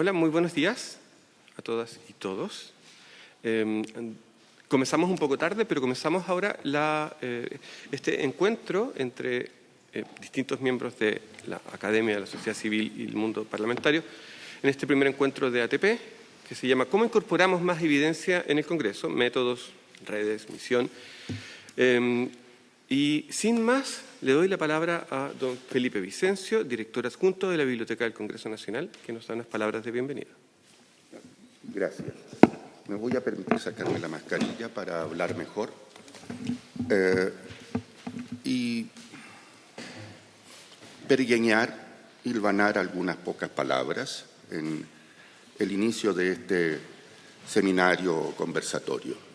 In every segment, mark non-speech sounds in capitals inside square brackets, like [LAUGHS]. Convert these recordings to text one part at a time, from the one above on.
Hola, muy buenos días a todas y todos. Eh, comenzamos un poco tarde, pero comenzamos ahora eh, este encuentro entre eh, distintos miembros de la Academia, de la sociedad civil y el mundo parlamentario, en este primer encuentro de ATP, que se llama ¿Cómo incorporamos más evidencia en el Congreso? Métodos, redes, misión. Y sin más, le doy la palabra a don Felipe Vicencio, director adjunto de la Biblioteca del Congreso Nacional, que nos da unas palabras de bienvenida. Gracias. Me voy a permitir sacarme la mascarilla para hablar mejor. Eh, y pergueñar, hilvanar algunas pocas palabras en el inicio de este seminario conversatorio.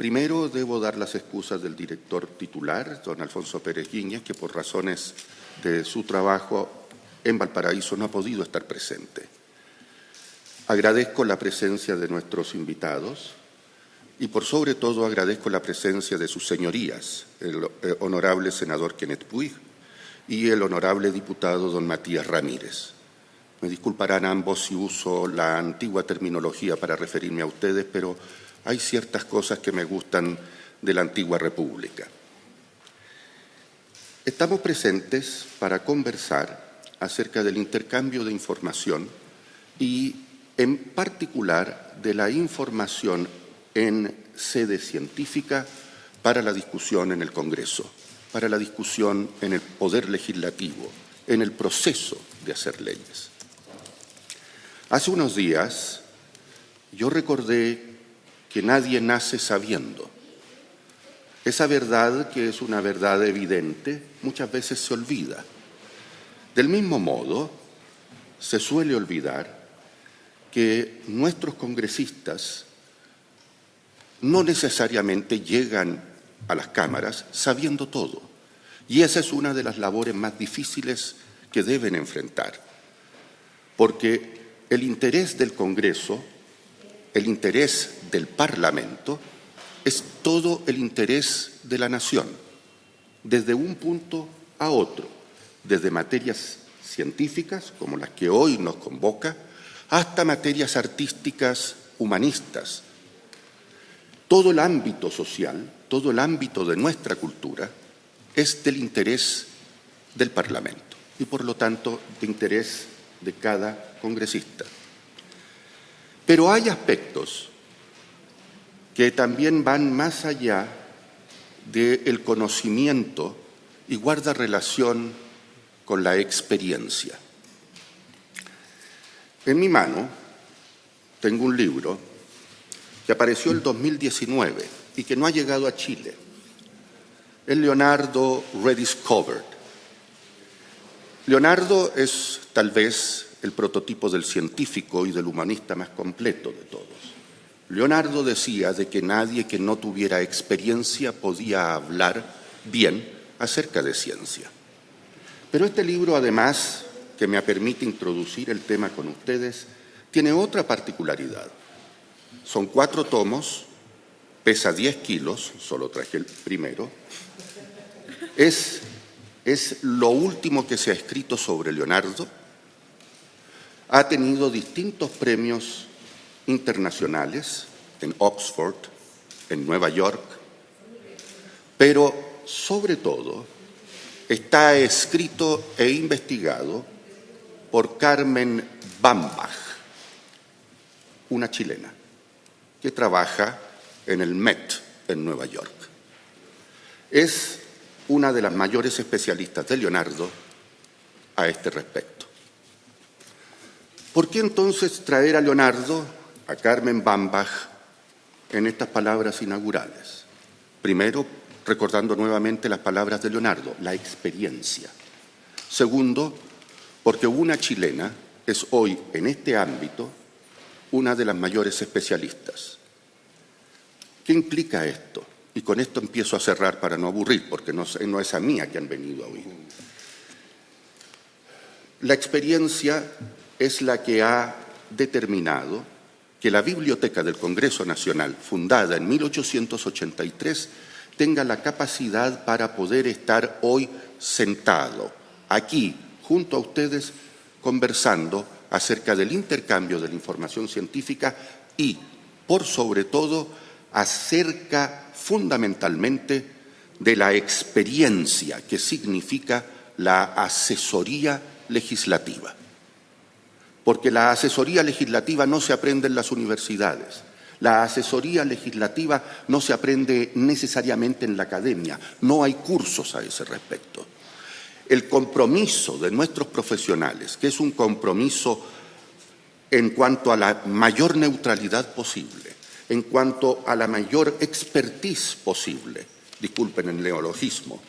Primero debo dar las excusas del director titular, don Alfonso Pérez Guiñez, que por razones de su trabajo en Valparaíso no ha podido estar presente. Agradezco la presencia de nuestros invitados y por sobre todo agradezco la presencia de sus señorías, el eh, honorable senador Kenneth Puig y el honorable diputado don Matías Ramírez. Me disculparán ambos si uso la antigua terminología para referirme a ustedes, pero hay ciertas cosas que me gustan de la antigua república. Estamos presentes para conversar acerca del intercambio de información y, en particular, de la información en sede científica para la discusión en el Congreso, para la discusión en el Poder Legislativo, en el proceso de hacer leyes. Hace unos días yo recordé que nadie nace sabiendo. Esa verdad, que es una verdad evidente, muchas veces se olvida. Del mismo modo, se suele olvidar que nuestros congresistas no necesariamente llegan a las cámaras sabiendo todo. Y esa es una de las labores más difíciles que deben enfrentar. Porque el interés del Congreso el interés del Parlamento es todo el interés de la nación, desde un punto a otro, desde materias científicas, como las que hoy nos convoca, hasta materias artísticas humanistas. Todo el ámbito social, todo el ámbito de nuestra cultura es del interés del Parlamento y, por lo tanto, de interés de cada congresista. Pero hay aspectos que también van más allá del conocimiento y guarda relación con la experiencia. En mi mano tengo un libro que apareció el 2019 y que no ha llegado a Chile. Es Leonardo Rediscovered. Leonardo es tal vez el prototipo del científico y del humanista más completo de todos. Leonardo decía de que nadie que no tuviera experiencia podía hablar bien acerca de ciencia. Pero este libro, además, que me permite introducir el tema con ustedes, tiene otra particularidad. Son cuatro tomos, pesa 10 kilos, solo traje el primero. Es, es lo último que se ha escrito sobre Leonardo ha tenido distintos premios internacionales en Oxford, en Nueva York, pero sobre todo está escrito e investigado por Carmen Bambach, una chilena que trabaja en el Met en Nueva York. Es una de las mayores especialistas de Leonardo a este respecto. ¿Por qué entonces traer a Leonardo, a Carmen Bambach, en estas palabras inaugurales? Primero, recordando nuevamente las palabras de Leonardo, la experiencia. Segundo, porque una chilena es hoy en este ámbito una de las mayores especialistas. ¿Qué implica esto? Y con esto empiezo a cerrar para no aburrir, porque no, es a mí a que han venido a oír. La experiencia es la que ha determinado que la Biblioteca del Congreso Nacional, fundada en 1883, tenga la capacidad para poder estar hoy sentado aquí, junto a ustedes, conversando acerca del intercambio de la información científica y, por sobre todo, acerca fundamentalmente de la experiencia que significa la asesoría legislativa. Porque la asesoría legislativa no se aprende en las universidades, la asesoría legislativa no se aprende necesariamente en la academia, no hay cursos a ese respecto. El compromiso de nuestros profesionales, que es un compromiso en cuanto a la mayor neutralidad posible, en cuanto a la mayor expertise posible, disculpen el neologismo,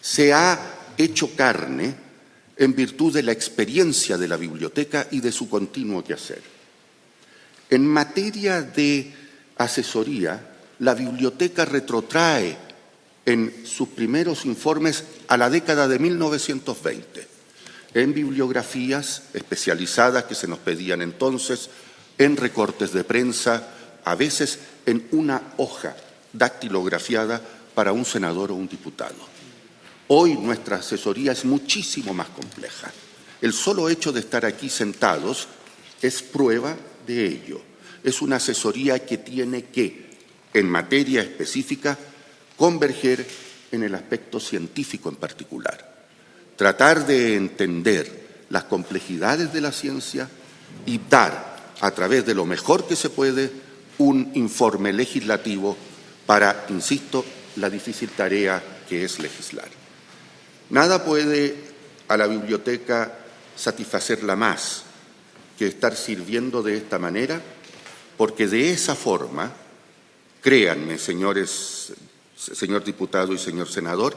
se ha hecho carne en virtud de la experiencia de la biblioteca y de su continuo quehacer. En materia de asesoría, la biblioteca retrotrae en sus primeros informes a la década de 1920, en bibliografías especializadas que se nos pedían entonces, en recortes de prensa, a veces en una hoja dactilografiada para un senador o un diputado. Hoy nuestra asesoría es muchísimo más compleja. El solo hecho de estar aquí sentados es prueba de ello. Es una asesoría que tiene que, en materia específica, converger en el aspecto científico en particular. Tratar de entender las complejidades de la ciencia y dar, a través de lo mejor que se puede, un informe legislativo para, insisto, la difícil tarea que es legislar. Nada puede a la biblioteca satisfacerla más que estar sirviendo de esta manera, porque de esa forma, créanme, señores, señor diputado y señor senador,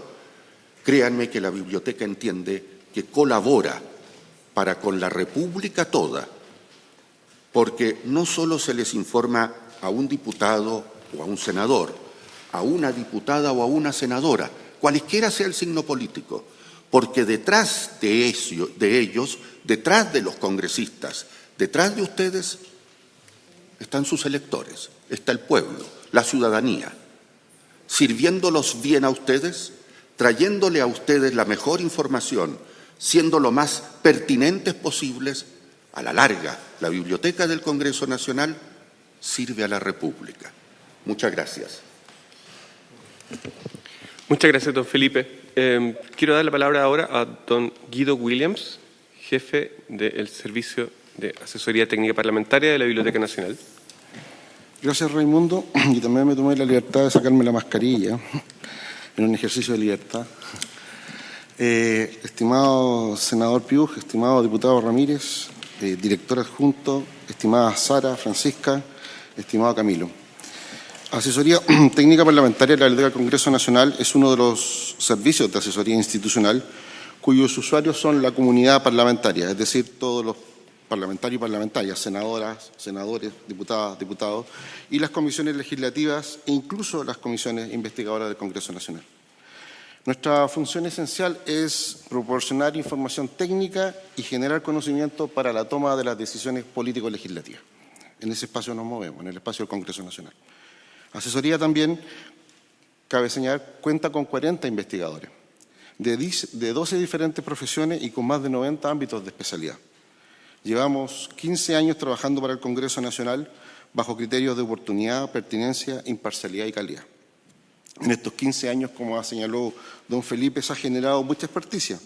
créanme que la biblioteca entiende que colabora para con la República toda, porque no solo se les informa a un diputado o a un senador, a una diputada o a una senadora, cualesquiera sea el signo político, porque detrás de, de ellos, detrás de los congresistas, detrás de ustedes, están sus electores, está el pueblo, la ciudadanía, sirviéndolos bien a ustedes, trayéndole a ustedes la mejor información, siendo lo más pertinentes posibles, a la larga, la Biblioteca del Congreso Nacional sirve a la República. Muchas gracias. Muchas gracias, don Felipe. Eh, quiero dar la palabra ahora a don Guido Williams, jefe del Servicio de Asesoría Técnica Parlamentaria de la Biblioteca Nacional. Gracias, Raimundo. Y también me tomé la libertad de sacarme la mascarilla en un ejercicio de libertad. Eh, estimado senador Piuj, estimado diputado Ramírez, eh, director adjunto, estimada Sara, Francisca, estimado Camilo. Asesoría [CLEARS THROAT] Técnica Parlamentaria de la Biblioteca del Congreso Nacional es uno de los servicios de asesoría institucional cuyos usuarios son la comunidad parlamentaria, es decir, todos los parlamentarios y parlamentarias, senadoras, senadores, diputadas, diputados, y las comisiones legislativas e incluso las comisiones investigadoras del Congreso Nacional. Nuestra función esencial es proporcionar información técnica y generar conocimiento para la toma de las decisiones político-legislativas. En ese espacio nos movemos, en el espacio del Congreso Nacional. Asesoría también, cabe señalar, cuenta con 40 investigadores de 12 diferentes profesiones y con más de 90 ámbitos de especialidad. Llevamos 15 años trabajando para el Congreso Nacional bajo criterios de oportunidad, pertinencia, imparcialidad y calidad. En estos 15 años, como ha señalado don Felipe, se ha generado mucha experticia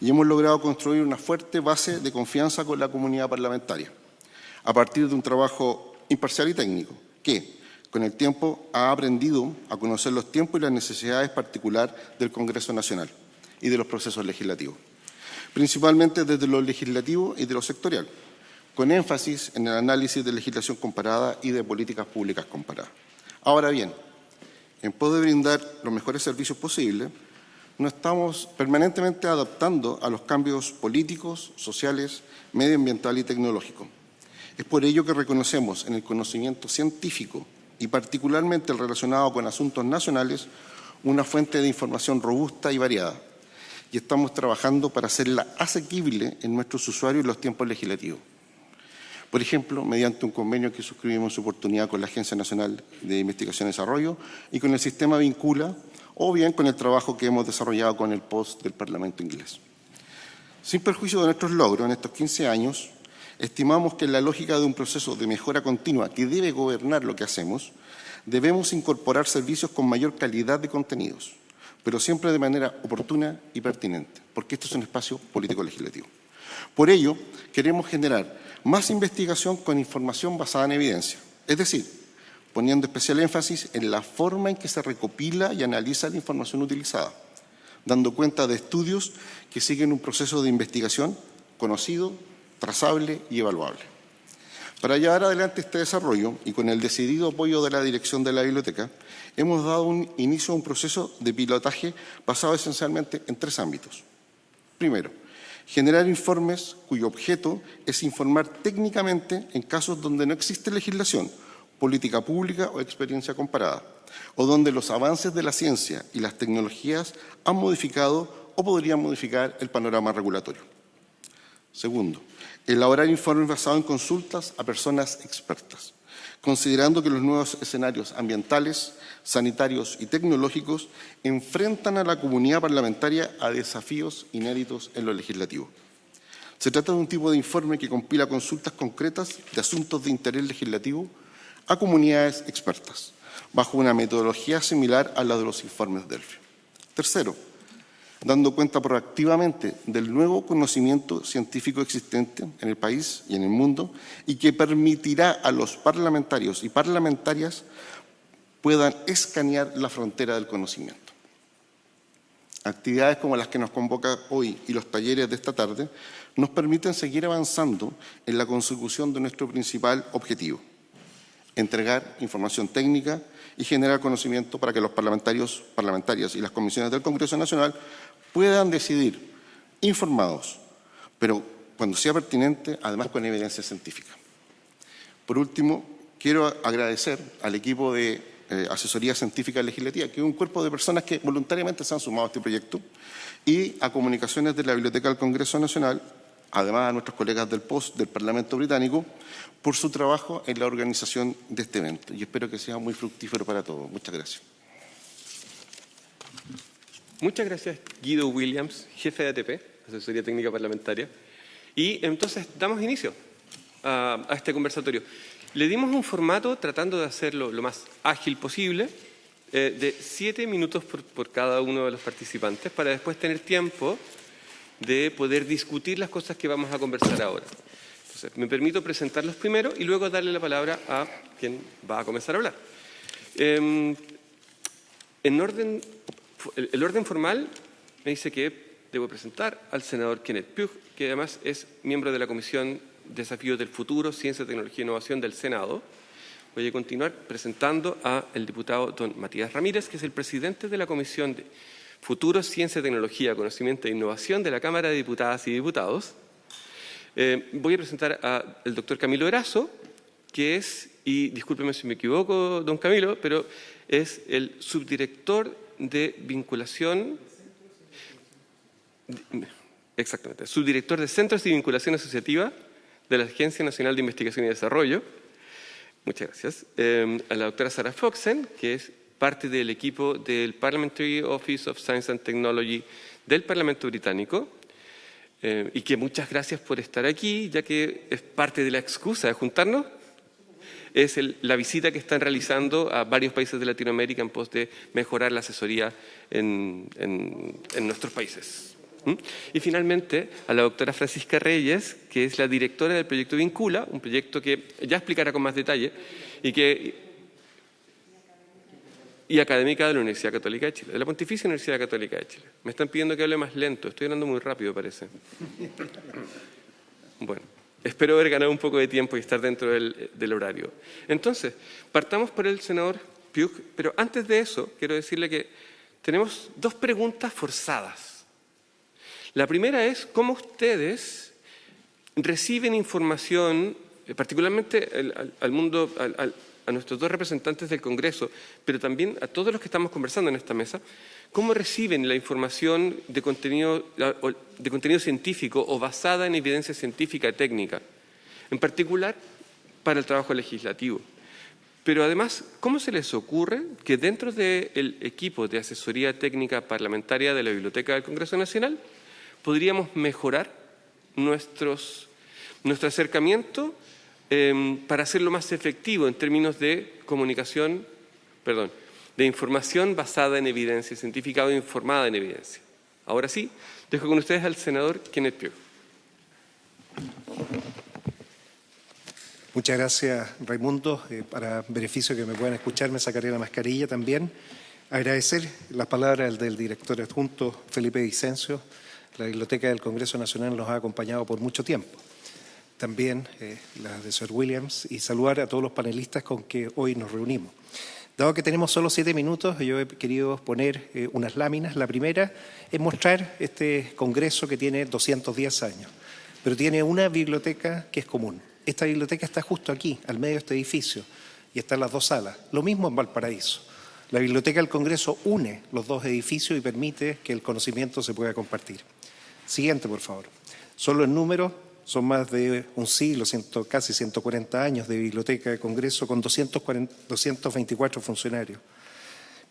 y hemos logrado construir una fuerte base de confianza con la comunidad parlamentaria, a partir de un trabajo imparcial y técnico, que, con el tiempo, ha aprendido a conocer los tiempos y las necesidades particulares del Congreso Nacional y de los procesos legislativos principalmente desde lo legislativo y de lo sectorial, con énfasis en el análisis de legislación comparada y de políticas públicas comparadas. Ahora bien, en poder brindar los mejores servicios posibles, nos estamos permanentemente adaptando a los cambios políticos, sociales, medioambientales y tecnológicos. Es por ello que reconocemos en el conocimiento científico y particularmente el relacionado con asuntos nacionales una fuente de información robusta y variada, y estamos trabajando para hacerla asequible en nuestros usuarios en los tiempos legislativos. Por ejemplo, mediante un convenio que suscribimos en su oportunidad con la Agencia Nacional de Investigación y Desarrollo y con el sistema Vincula, o bien con el trabajo que hemos desarrollado con el POST del Parlamento inglés. Sin perjuicio de nuestros logros en estos 15 años, estimamos que en la lógica de un proceso de mejora continua que debe gobernar lo que hacemos, debemos incorporar servicios con mayor calidad de contenidos, pero siempre de manera oportuna y pertinente, porque esto es un espacio político-legislativo. Por ello, queremos generar más investigación con información basada en evidencia, es decir, poniendo especial énfasis en la forma en que se recopila y analiza la información utilizada, dando cuenta de estudios que siguen un proceso de investigación conocido, trazable y evaluable. Para llevar adelante este desarrollo y con el decidido apoyo de la dirección de la biblioteca, hemos dado un inicio a un proceso de pilotaje basado esencialmente en tres ámbitos. Primero, generar informes cuyo objeto es informar técnicamente en casos donde no existe legislación, política pública o experiencia comparada, o donde los avances de la ciencia y las tecnologías han modificado o podrían modificar el panorama regulatorio. Segundo, elaborar informes basados en consultas a personas expertas, considerando que los nuevos escenarios ambientales, sanitarios y tecnológicos enfrentan a la comunidad parlamentaria a desafíos inéditos en lo legislativo. Se trata de un tipo de informe que compila consultas concretas de asuntos de interés legislativo a comunidades expertas, bajo una metodología similar a la de los informes Delphi. Tercero, dando cuenta proactivamente del nuevo conocimiento científico existente en el país y en el mundo y que permitirá a los parlamentarios y parlamentarias puedan escanear la frontera del conocimiento. Actividades como las que nos convoca hoy y los talleres de esta tarde nos permiten seguir avanzando en la consecución de nuestro principal objetivo, entregar información técnica y generar conocimiento para que los parlamentarios, parlamentarias y las comisiones del Congreso Nacional puedan decidir informados, pero cuando sea pertinente, además con evidencia científica. Por último, quiero agradecer al equipo de eh, Asesoría Científica Legislativa, que es un cuerpo de personas que voluntariamente se han sumado a este proyecto, y a Comunicaciones de la Biblioteca del Congreso Nacional, además a nuestros colegas del POST del Parlamento Británico, por su trabajo en la organización de este evento. Y espero que sea muy fructífero para todos. Muchas gracias. Muchas gracias, Guido Williams, jefe de ATP, Asesoría Técnica Parlamentaria. Y entonces damos inicio a, este conversatorio. Le dimos un formato tratando de hacerlo lo más ágil posible, eh, de siete minutos por, cada uno de los participantes, para después tener tiempo de poder discutir las cosas que vamos a conversar ahora. Entonces, me permito presentarlos primero y luego darle la palabra a quien va a comenzar a hablar. Em, en orden el, orden formal me dice que debo presentar al senador Kenneth Pugh, que además es miembro de la Comisión Desafíos del Futuro, Ciencia, Tecnología e Innovación del Senado. Voy a continuar presentando al diputado don Matías Ramírez, que es el presidente de la Comisión de Futuro, Ciencia, Tecnología, Conocimiento e Innovación de la Cámara de Diputadas y Diputados. Eh, voy a presentar al doctor Camilo Erazo, que es, y discúlpeme si me equivoco, don Camilo, pero es el subdirector de vinculación, exactamente, subdirector de Centros de Vinculación Asociativa de la Agencia Nacional de Investigación y Desarrollo. Muchas gracias. Eh, a la doctora Sarah Foxen, que es parte del equipo del Parliamentary Office of Science and Technology del Parlamento Británico, eh, y que muchas gracias por estar aquí, ya que es parte de la excusa de juntarnos es la visita que están realizando a varios países de Latinoamérica en pos de mejorar la asesoría en, nuestros países. Y finalmente a la doctora Francisca Reyes, que es la directora del proyecto Vincula, un proyecto que ya explicará con más detalle y que y académica de la Universidad Católica de Chile, de la Pontificia Universidad Católica de Chile. Me están pidiendo que hable más lento, estoy hablando muy rápido parece. Bueno. Espero haber ganado un poco de tiempo y estar dentro del, horario. Entonces, partamos por el senador Piuk, pero antes de eso quiero decirle que tenemos dos preguntas forzadas. La primera es cómo ustedes reciben información, eh, particularmente al, mundo, a nuestros dos representantes del Congreso, pero también a todos los que estamos conversando en esta mesa, cómo reciben la información de contenido, de contenido científico o basada en evidencia científica y técnica, en particular para el trabajo legislativo. Pero además, ¿cómo se les ocurre que dentro del equipo de asesoría técnica parlamentaria de la Biblioteca del Congreso Nacional podríamos mejorar nuestro acercamiento em, para hacerlo más efectivo en términos de comunicación, perdón, de información basada en evidencia científica o informada en evidencia. Ahora sí, dejo con ustedes al senador Kenneth Pugh. Muchas gracias, Raimundo. Eh, para beneficio que me puedan escuchar, me sacaré la mascarilla también. Agradecer las palabras del director adjunto Felipe Vicencio. La Biblioteca del Congreso Nacional nos ha acompañado por mucho tiempo. También eh, la de Sir Williams y saludar a todos los panelistas con que hoy nos reunimos. Dado que tenemos solo siete minutos, yo he querido poner eh, unas láminas. La primera es mostrar este congreso que tiene 210 años, pero tiene una biblioteca que es común. Esta biblioteca está justo aquí, al medio de este edificio, y están las dos salas. Lo mismo en Valparaíso. La Biblioteca del Congreso une los dos edificios y permite que el conocimiento se pueda compartir. Siguiente, por favor. Solo en número son más de un siglo, casi 140 años de Biblioteca de Congreso con 224 funcionarios.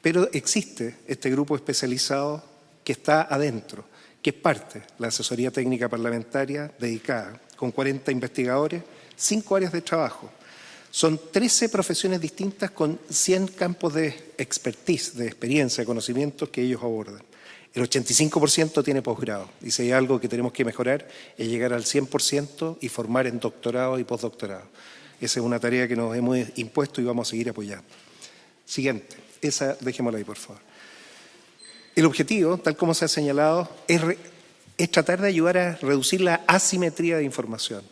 Pero existe este grupo especializado que está adentro, que es parte, la asesoría técnica parlamentaria dedicada, con 40 investigadores cinco áreas de trabajo. Son 13 profesiones distintas con 100 campos de expertise, de experiencia, de conocimientos que ellos abordan. El 85% tiene posgrado y si hay algo que tenemos que mejorar es llegar al 100% y formar en doctorado y postdoctorado. Esa es una tarea que nos hemos impuesto y vamos a seguir apoyando. Siguiente, esa dejémosla ahí por favor. El objetivo, tal como se ha señalado, es tratar de ayudar a reducir la asimetría de información.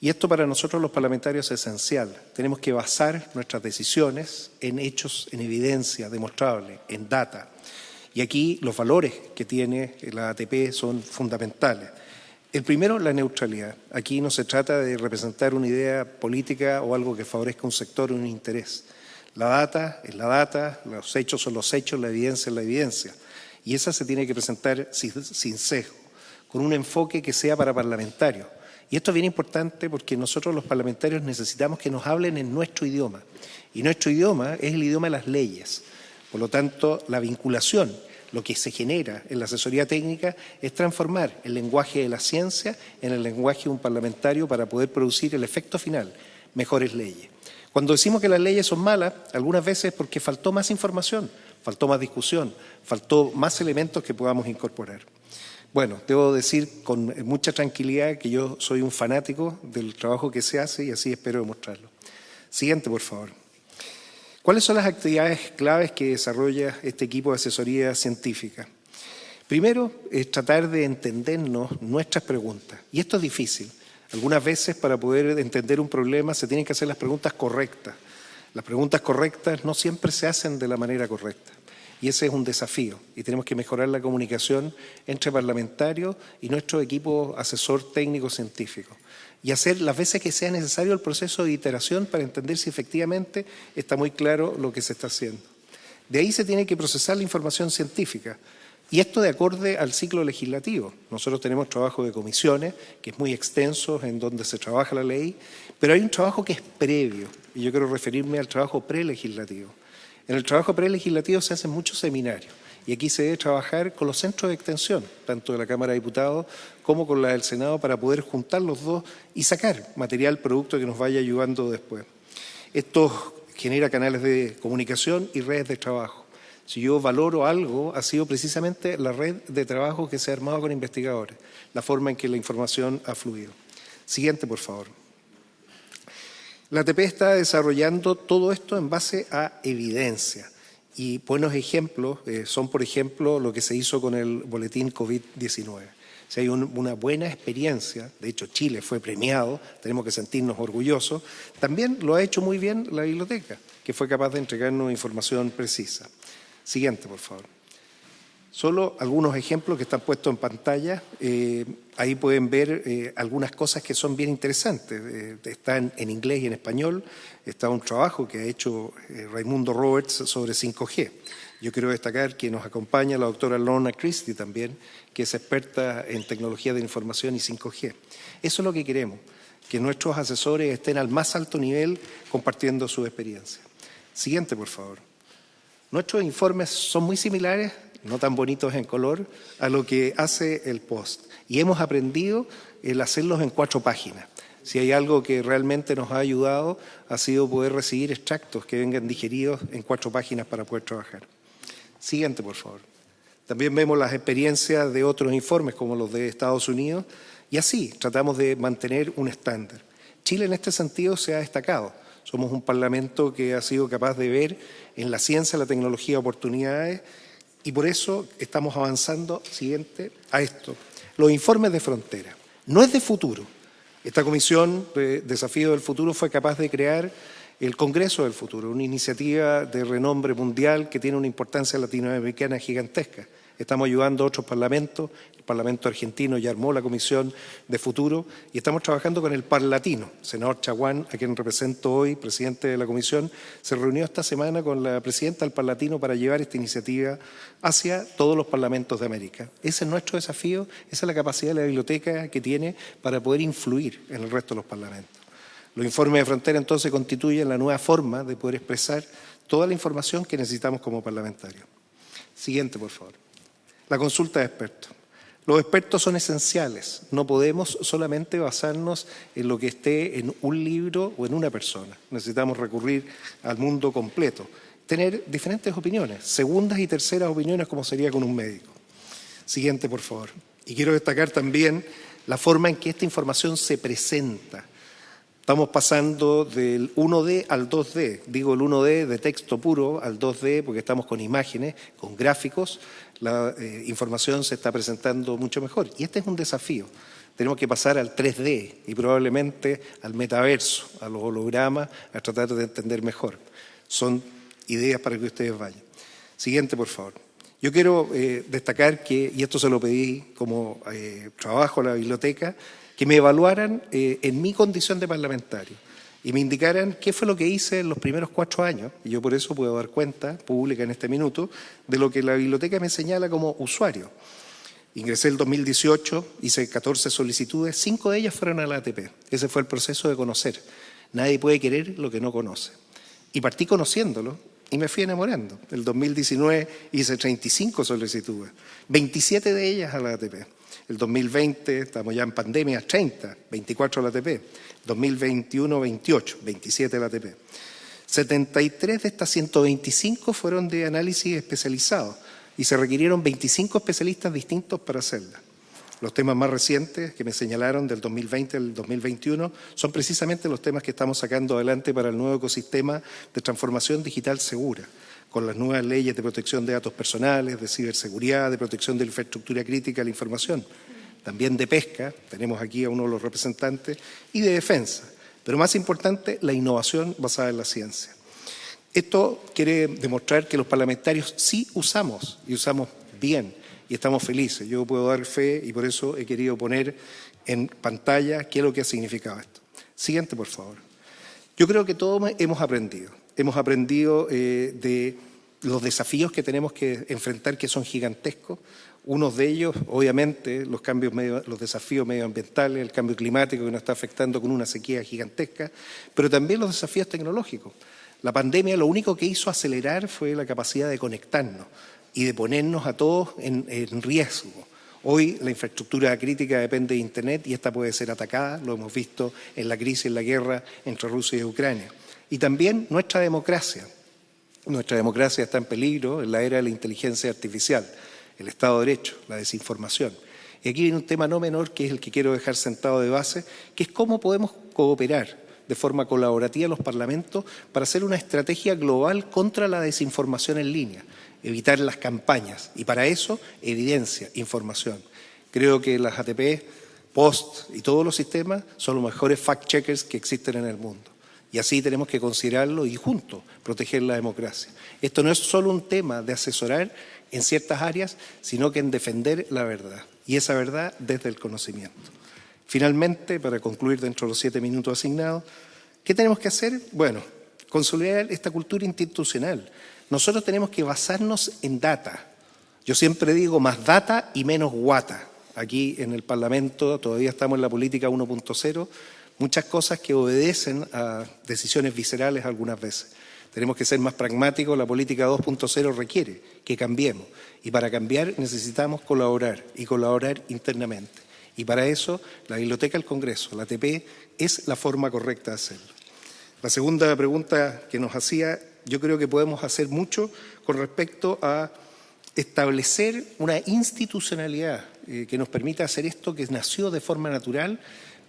Y esto para nosotros los parlamentarios es esencial. Tenemos que basar nuestras decisiones en hechos, en evidencia demostrable, en data. Y aquí los valores que tiene la ATP son fundamentales. El primero, la neutralidad. Aquí no se trata de representar una idea política o algo que favorezca un sector o un interés. La data es la data, los hechos son los hechos, la evidencia es la evidencia. Y esa se tiene que presentar sin, sesgo, con un enfoque que sea para parlamentarios y esto es bien importante porque nosotros los parlamentarios necesitamos que nos hablen en nuestro idioma. Y nuestro idioma es el idioma de las leyes. Por lo tanto, la vinculación, lo que se genera en la asesoría técnica, es transformar el lenguaje de la ciencia en el lenguaje de un parlamentario para poder producir el efecto final, mejores leyes. Cuando decimos que las leyes son malas, algunas veces es porque faltó más información, faltó más discusión, faltó más elementos que podamos incorporar. Bueno, debo decir con mucha tranquilidad que yo soy un fanático del trabajo que se hace y así espero demostrarlo. Siguiente, por favor. ¿Cuáles son las actividades claves que desarrolla este equipo de asesoría científica? Primero, es tratar de entendernos nuestras preguntas. Y esto es difícil. Algunas veces para poder entender un problema se tienen que hacer las preguntas correctas. Las preguntas correctas no siempre se hacen de la manera correcta. Y ese es un desafío y tenemos que mejorar la comunicación entre parlamentarios y nuestro equipo asesor técnico científico y hacer las veces que sea necesario el proceso de iteración para entender si efectivamente está muy claro lo que se está haciendo. De ahí se tiene que procesar la información científica y esto de acorde al ciclo legislativo. Nosotros tenemos trabajo de comisiones, que es muy extenso, en donde se trabaja la ley, pero hay un trabajo que es previo, y yo quiero referirme al trabajo prelegislativo. En el trabajo prelegislativo se hacen muchos seminarios y aquí se debe trabajar con los centros de extensión, tanto de la Cámara de Diputados como con la del Senado, para poder juntar los dos y sacar material, producto que nos vaya ayudando después. Esto genera canales de comunicación y redes de trabajo. Si yo valoro algo, ha sido precisamente la red de trabajo que se ha armado con investigadores, la forma en que la información ha fluido. Siguiente, por favor. La ATP está desarrollando todo esto en base a evidencia. Y buenos ejemplos eh, son, por ejemplo, lo que se hizo con el boletín COVID-19. Si hay una buena experiencia, de hecho Chile fue premiado, tenemos que sentirnos orgullosos, también lo ha hecho muy bien la biblioteca, que fue capaz de entregarnos información precisa. Siguiente, por favor. Solo algunos ejemplos que están puestos en pantalla. Eh, ahí pueden ver eh, algunas cosas que son bien interesantes. Eh, están en inglés y en español. Está un trabajo que ha hecho Raimundo Roberts sobre 5G. Yo quiero destacar que nos acompaña la doctora Lorna Christie también, que es experta en tecnología de información y 5G. Eso es lo que queremos, que nuestros asesores estén al más alto nivel compartiendo su experiencia. Siguiente, por favor. Nuestros informes son muy similares no tan bonitos en color, a lo que hace el post. Y hemos aprendido el hacerlos en cuatro páginas. Si hay algo que realmente nos ha ayudado, ha sido poder recibir extractos que vengan digeridos en cuatro páginas para poder trabajar. Siguiente, por favor. También vemos las experiencias de otros informes, como los de Estados Unidos, y así tratamos de mantener un estándar. Chile en este sentido se ha destacado. Somos un parlamento que ha sido capaz de ver en la ciencia, la tecnología, oportunidades y por eso estamos avanzando, siguiente, a esto. Los informes de frontera. No es de futuro. Esta comisión de Desafío del Futuro fue capaz de crear el Congreso del Futuro, una iniciativa de renombre mundial que tiene una importancia latinoamericana gigantesca. Estamos ayudando a otros parlamentos, Parlamento argentino ya armó la Comisión de Futuro y estamos trabajando con el Parlatino. senador Chaguán, a quien represento hoy, presidente de la Comisión, se reunió esta semana con la presidenta del Parlatino para llevar esta iniciativa hacia todos los parlamentos de América. Ese es nuestro desafío, esa es la capacidad de la biblioteca que tiene para poder influir en el resto de los parlamentos. Los informes de frontera entonces constituyen la nueva forma de poder expresar toda la información que necesitamos como parlamentarios. Siguiente, por favor. La consulta de expertos. Los expertos son esenciales. No podemos solamente basarnos en lo que esté en un libro o en una persona. Necesitamos recurrir al mundo completo. Tener diferentes opiniones, segundas y terceras opiniones como sería con un médico. Siguiente, por favor. Y quiero destacar también la forma en que esta información se presenta. Estamos pasando del 1D al 2D. Digo el 1D de texto puro al 2D porque estamos con imágenes, con gráficos. La eh, información se está presentando mucho mejor. Y este es un desafío. Tenemos que pasar al 3D y probablemente al metaverso, a los hologramas, a tratar de entender mejor. Son ideas para que ustedes vayan. Siguiente, por favor. Yo quiero eh, destacar que, y esto se lo pedí como eh, trabajo a la biblioteca, que me evaluaran eh, en mi condición de parlamentario y me indicaran qué fue lo que hice en los primeros cuatro años, y yo por eso puedo dar cuenta pública en este minuto de lo que la biblioteca me señala como usuario. Ingresé el 2018, hice 14 solicitudes, cinco de ellas fueron a la ATP. Ese fue el proceso de conocer. Nadie puede querer lo que no conoce. Y partí conociéndolo y me fui enamorando. El 2019 hice 35 solicitudes, 27 de ellas a la ATP. El 2020, estamos ya en pandemia, 30, 24 la ATP. 2021, 28, 27 la ATP. 73 de estas 125 fueron de análisis especializado y se requirieron 25 especialistas distintos para hacerla. Los temas más recientes que me señalaron del 2020 al 2021 son precisamente los temas que estamos sacando adelante para el nuevo ecosistema de transformación digital segura, con las nuevas leyes de protección de datos personales, de ciberseguridad, de protección de la infraestructura crítica de la información, también de pesca, tenemos aquí a uno de los representantes, y de defensa. Pero más importante, la innovación basada en la ciencia. Esto quiere demostrar que los parlamentarios sí usamos y usamos bien y estamos felices. Yo puedo dar fe y por eso he querido poner en pantalla qué es lo que ha significado esto. Siguiente, por favor. Yo creo que todos hemos aprendido hemos aprendido eh, de los desafíos que tenemos que enfrentar, que son gigantescos. Unos de ellos, obviamente, los, cambios los desafíos medioambientales, el cambio climático que nos está afectando con una sequía gigantesca, pero también los desafíos tecnológicos. La pandemia lo único que hizo acelerar fue la capacidad de conectarnos y de ponernos a todos en riesgo. Hoy la infraestructura crítica depende de Internet y esta puede ser atacada, lo hemos visto en la crisis, en la guerra entre Rusia y Ucrania y también nuestra democracia. Nuestra democracia está en peligro en la era de la inteligencia artificial, el Estado de Derecho, la desinformación. Y aquí viene un tema no menor que es el que quiero dejar sentado de base, que es cómo podemos cooperar de forma colaborativa los parlamentos para hacer una estrategia global contra la desinformación en línea, evitar las campañas. Y para eso, evidencia, información. Creo que las ATP, POST y todos los sistemas son los mejores fact-checkers que existen en el mundo. Y así tenemos que considerarlo y juntos proteger la democracia. Esto no es solo un tema de asesorar en ciertas áreas, sino que en defender la verdad. Y esa verdad desde el conocimiento. Finalmente, para concluir dentro de los siete minutos asignados, ¿qué tenemos que hacer? Bueno, consolidar esta cultura institucional. Nosotros tenemos que basarnos en data. Yo siempre digo más data y menos guata. Aquí en el Parlamento todavía estamos en la política 1.0 muchas cosas que obedecen a decisiones viscerales algunas veces. Tenemos que ser más pragmáticos, la política 2.0 requiere que cambiemos y para cambiar necesitamos colaborar y colaborar internamente. Y para eso, la Biblioteca del Congreso, la ATP, es la forma correcta de hacerlo. La segunda pregunta que nos hacía, yo creo que podemos hacer mucho con respecto a establecer una institucionalidad eh, que nos permita hacer esto que nació de forma natural,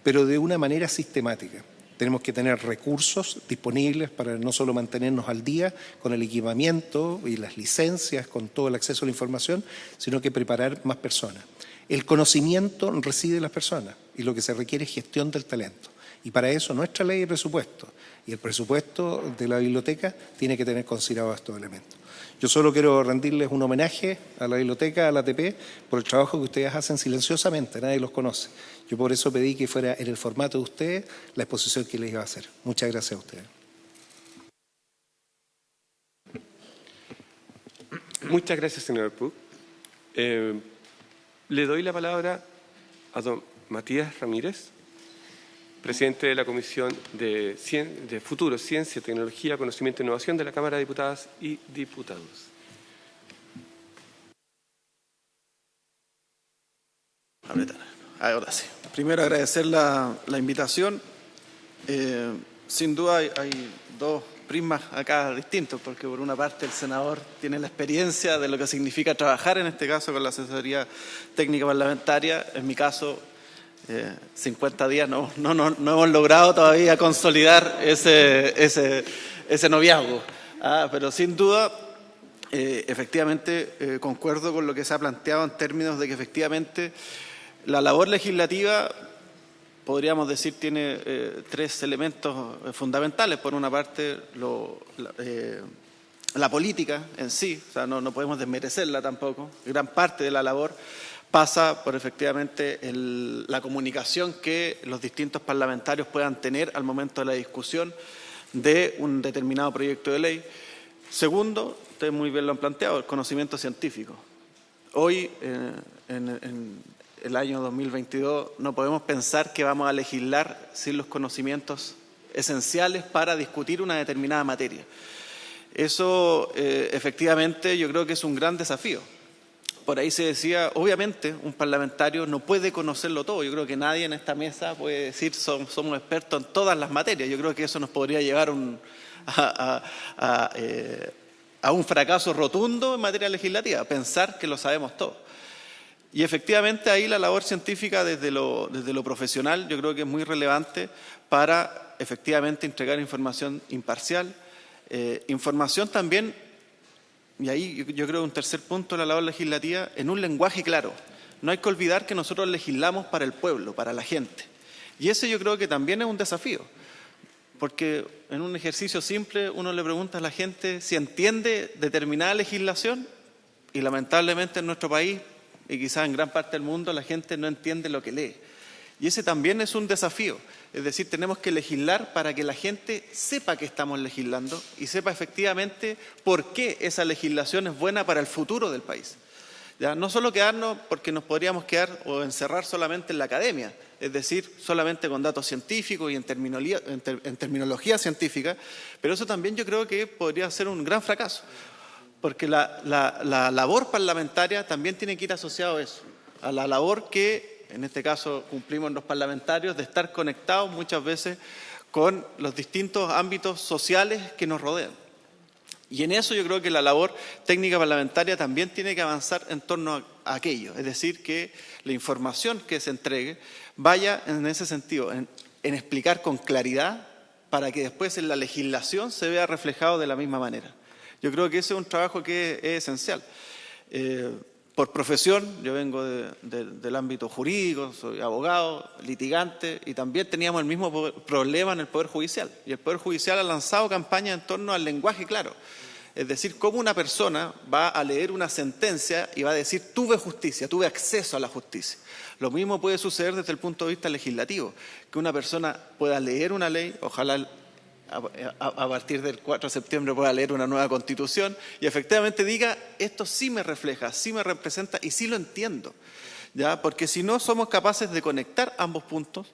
pero de una manera sistemática. Tenemos que tener recursos disponibles para no solo mantenernos al día con el equipamiento y las licencias, con todo el acceso a la información, sino que preparar más personas. El conocimiento reside en las personas y lo que se requiere es gestión del talento. Y para eso nuestra ley de presupuesto y el presupuesto de la biblioteca tiene que tener considerados estos elementos. Yo solo quiero rendirles un homenaje a la biblioteca, a la ATP, por el trabajo que ustedes hacen silenciosamente, nadie los conoce. Yo por eso pedí que fuera en el formato de ustedes la exposición que les iba a hacer. Muchas gracias a ustedes. Muchas gracias, señor Puc. Eh, le doy la palabra a don Matías Ramírez, presidente de la Comisión de, de Futuro, Ciencia, Tecnología, Conocimiento e Innovación de la Cámara de Diputadas y Diputados. Ahora sí. Primero agradecer la, invitación. Eh, sin duda hay, hay, dos prismas acá distintos, porque por una parte el senador tiene la experiencia de lo que significa trabajar, en este caso con la asesoría técnica parlamentaria. En mi caso, 50 eh, días no, no, no, hemos logrado todavía consolidar ese, ese, ese noviazgo. Ah, pero sin duda, eh, efectivamente, eh, concuerdo con lo que se ha planteado en términos de que efectivamente la labor legislativa, podríamos decir, tiene tres elementos fundamentales. Por una parte, la, política en sí, o sea, no, no podemos desmerecerla tampoco, gran parte de la labor pasa por efectivamente la comunicación que los distintos parlamentarios puedan tener al momento de la discusión de un determinado proyecto de ley. Segundo, ustedes muy bien lo han planteado, el conocimiento científico. Hoy, eh, en, el año 2022, no podemos pensar que vamos a legislar sin los conocimientos esenciales para discutir una determinada materia. Eso, eh, efectivamente, yo creo que es un gran desafío por ahí se decía, obviamente un parlamentario no puede conocerlo todo. Yo creo que nadie en esta mesa puede decir somos, expertos en todas las materias. Yo creo que eso nos podría llevar eh, a, un fracaso rotundo en materia legislativa, pensar que lo sabemos todo. Y efectivamente ahí la labor científica desde lo, desde lo profesional yo creo que es muy relevante para efectivamente entregar información imparcial, eh, información también y ahí yo, creo un tercer punto de la labor legislativa, en un lenguaje claro. No hay que olvidar que nosotros legislamos para el pueblo, para la gente. Y ese yo creo que también es un desafío, porque en un ejercicio simple uno le pregunta a la gente si entiende determinada legislación y lamentablemente en nuestro país y quizás en gran parte del mundo la gente no entiende lo que lee. Y ese también es un desafío. Es decir, tenemos que legislar para que la gente sepa que estamos legislando y sepa efectivamente por qué esa legislación es buena para el futuro del país. ¿Ya? No solo quedarnos porque nos podríamos quedar o encerrar solamente en la academia, es decir, solamente con datos científicos y en terminología, en terminología científica, pero eso también yo creo que podría ser un gran fracaso, porque la, la labor parlamentaria también tiene que ir asociado a eso, a la labor que en este caso cumplimos los parlamentarios, de estar conectados muchas veces con los distintos ámbitos sociales que nos rodean. Y en eso yo creo que la labor técnica parlamentaria también tiene que avanzar en torno a aquello, es decir, que la información que se entregue vaya en ese sentido, en, explicar con claridad para que después en la legislación se vea reflejado de la misma manera. Yo creo que ese es un trabajo que es, esencial. Eh, por profesión, yo vengo del ámbito jurídico, soy abogado, litigante, y también teníamos el mismo problema en el Poder Judicial. Y el Poder Judicial ha lanzado campañas en torno al lenguaje claro. Es decir, cómo una persona va a leer una sentencia y va a decir, tuve justicia, tuve acceso a la justicia. Lo mismo puede suceder desde el punto de vista legislativo, que una persona pueda leer una ley, ojalá a, partir del 4 de septiembre pueda leer una nueva constitución y efectivamente diga, esto sí me refleja, sí me representa y sí lo entiendo. ¿ya? Porque si no somos capaces de conectar ambos puntos,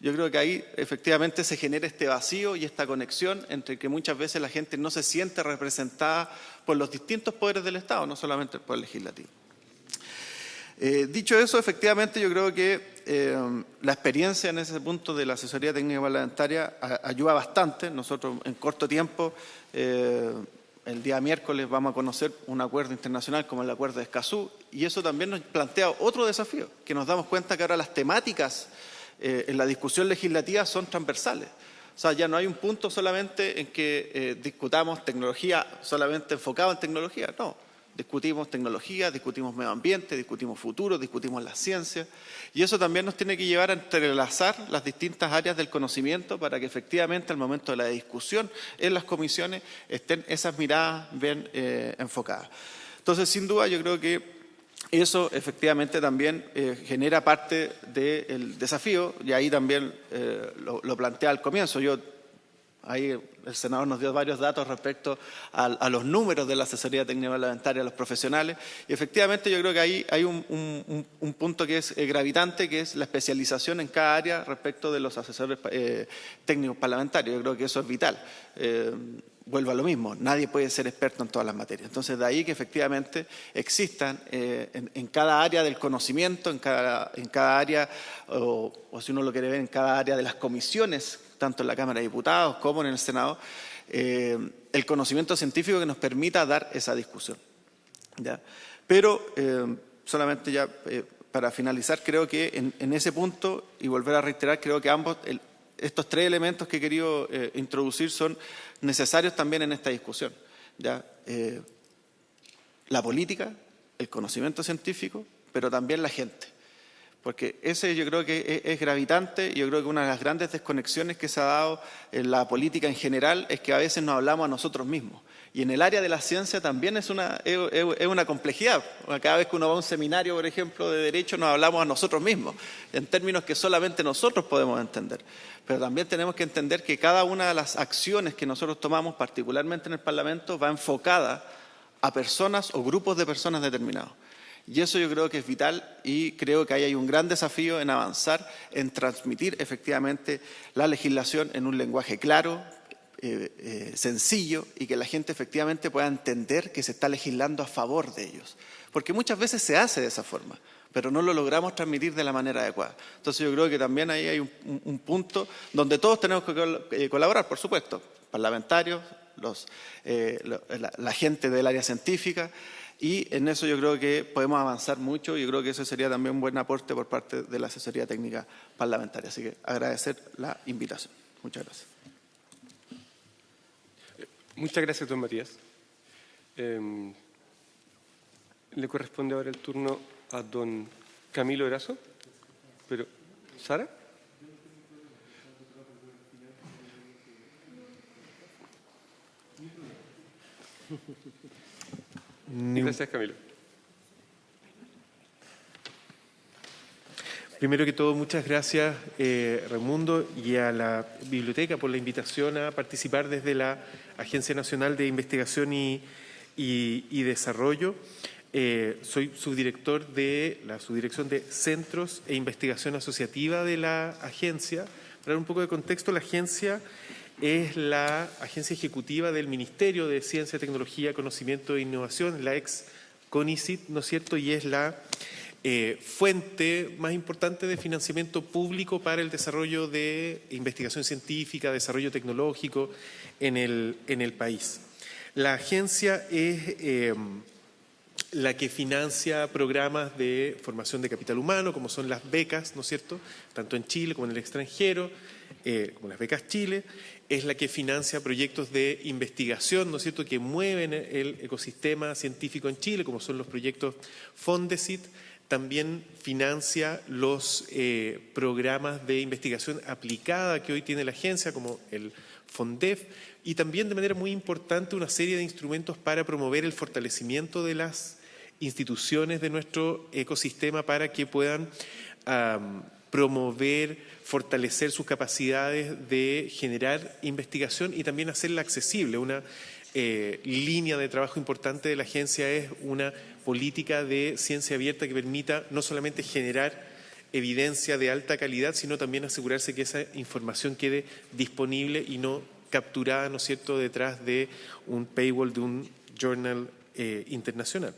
yo creo que ahí efectivamente se genera este vacío y esta conexión entre que muchas veces la gente no se siente representada por los distintos poderes del Estado, no solamente el poder legislativo. Eh, dicho eso, efectivamente yo creo que eh, la experiencia en ese punto de la asesoría técnica parlamentaria ayuda bastante. Nosotros en corto tiempo, eh, el día miércoles, vamos a conocer un acuerdo internacional como el acuerdo de Escazú y eso también nos plantea otro desafío, que nos damos cuenta que ahora las temáticas en la discusión legislativa son transversales. O sea, ya no hay un punto solamente en que discutamos tecnología solamente enfocado en tecnología, no Discutimos tecnología, discutimos medio ambiente, discutimos futuro, discutimos la ciencia. Y eso también nos tiene que llevar a entrelazar las distintas áreas del conocimiento para que efectivamente al momento de la discusión en las comisiones estén esas miradas bien eh, enfocadas. Entonces, sin duda, yo creo que eso efectivamente también eh, genera parte del desafío y ahí también eh, lo, lo plantea al comienzo. Yo Ahí el senador nos dio varios datos respecto a, los números de la asesoría técnica parlamentaria a los profesionales y efectivamente yo creo que ahí hay un, punto que es eh, gravitante, que es la especialización en cada área respecto de los asesores eh, técnicos parlamentarios. Yo creo que eso es vital. Eh, vuelvo a lo mismo, nadie puede ser experto en todas las materias. Entonces, de ahí que efectivamente existan en, cada área del conocimiento, en cada, en cada área, o, si uno lo quiere ver, en cada área de las comisiones tanto en la Cámara de Diputados como en el Senado, eh, el conocimiento científico que nos permita dar esa discusión. Pero, eh, solamente ya eh, para finalizar, creo que en, ese punto, y volver a reiterar, creo que ambos, estos tres elementos que he querido introducir son necesarios también en esta discusión. ¿ya? la política, el conocimiento científico, pero también la gente. Porque ese yo creo que es, gravitante yo creo que una de las grandes desconexiones que se ha dado en la política en general es que a veces nos hablamos a nosotros mismos. Y en el área de la ciencia también es una, es, una complejidad. Cada vez que uno va a un seminario, por ejemplo, de derecho, nos hablamos a nosotros mismos, en términos que solamente nosotros podemos entender. Pero también tenemos que entender que cada una de las acciones que nosotros tomamos, particularmente en el Parlamento, va enfocada a personas o grupos de personas determinados. Y eso yo creo que es vital y creo que ahí hay un gran desafío en avanzar, en transmitir efectivamente la legislación en un lenguaje claro, eh, eh, sencillo y que la gente efectivamente pueda entender que se está legislando a favor de ellos. Porque muchas veces se hace de esa forma, pero no lo logramos transmitir de la manera adecuada. Entonces yo creo que también ahí hay un, punto donde todos tenemos que eh, colaborar, por supuesto, parlamentarios, la gente del área científica, y en eso yo creo que podemos avanzar mucho y yo creo que eso sería también un buen aporte por parte de la asesoría técnica parlamentaria. Así que agradecer la invitación. Muchas gracias. Muchas gracias, don Matías. Em, le corresponde ahora el turno a don Camilo Erazo. Pero, ¿Sara? Gracias, Camilo. Primero que todo, muchas gracias, eh, Raimundo, y a la biblioteca por la invitación a participar desde la Agencia Nacional de Investigación y, Desarrollo. Eh, soy subdirector de la subdirección de Centros e Investigación Asociativa de la agencia. Para dar un poco de contexto, la agencia es la agencia ejecutiva del Ministerio de Ciencia, Tecnología, Conocimiento e Innovación, la ex CONICIT, ¿no es cierto? Y es la eh, fuente más importante de financiamiento público para el desarrollo de investigación científica, desarrollo tecnológico en el, en el país. La agencia es eh, la que financia programas de formación de capital humano, como son las becas, ¿no es cierto?, tanto en Chile como en el extranjero, eh, como las becas Chile, es la que financia proyectos de investigación, ¿no es cierto?, que mueven el ecosistema científico en Chile, como son los proyectos Fondesit, también financia los eh, programas de investigación aplicada que hoy tiene la agencia, como el FONDEF, y también de manera muy importante una serie de instrumentos para promover el fortalecimiento de las instituciones de nuestro ecosistema para que puedan promover, fortalecer sus capacidades de generar investigación y también hacerla accesible. Una eh, línea de trabajo importante de la agencia es una política de ciencia abierta que permita no solamente generar evidencia de alta calidad, sino también asegurarse que esa información quede disponible y no capturada, ¿no cierto?, detrás de un paywall de un journal eh, internacional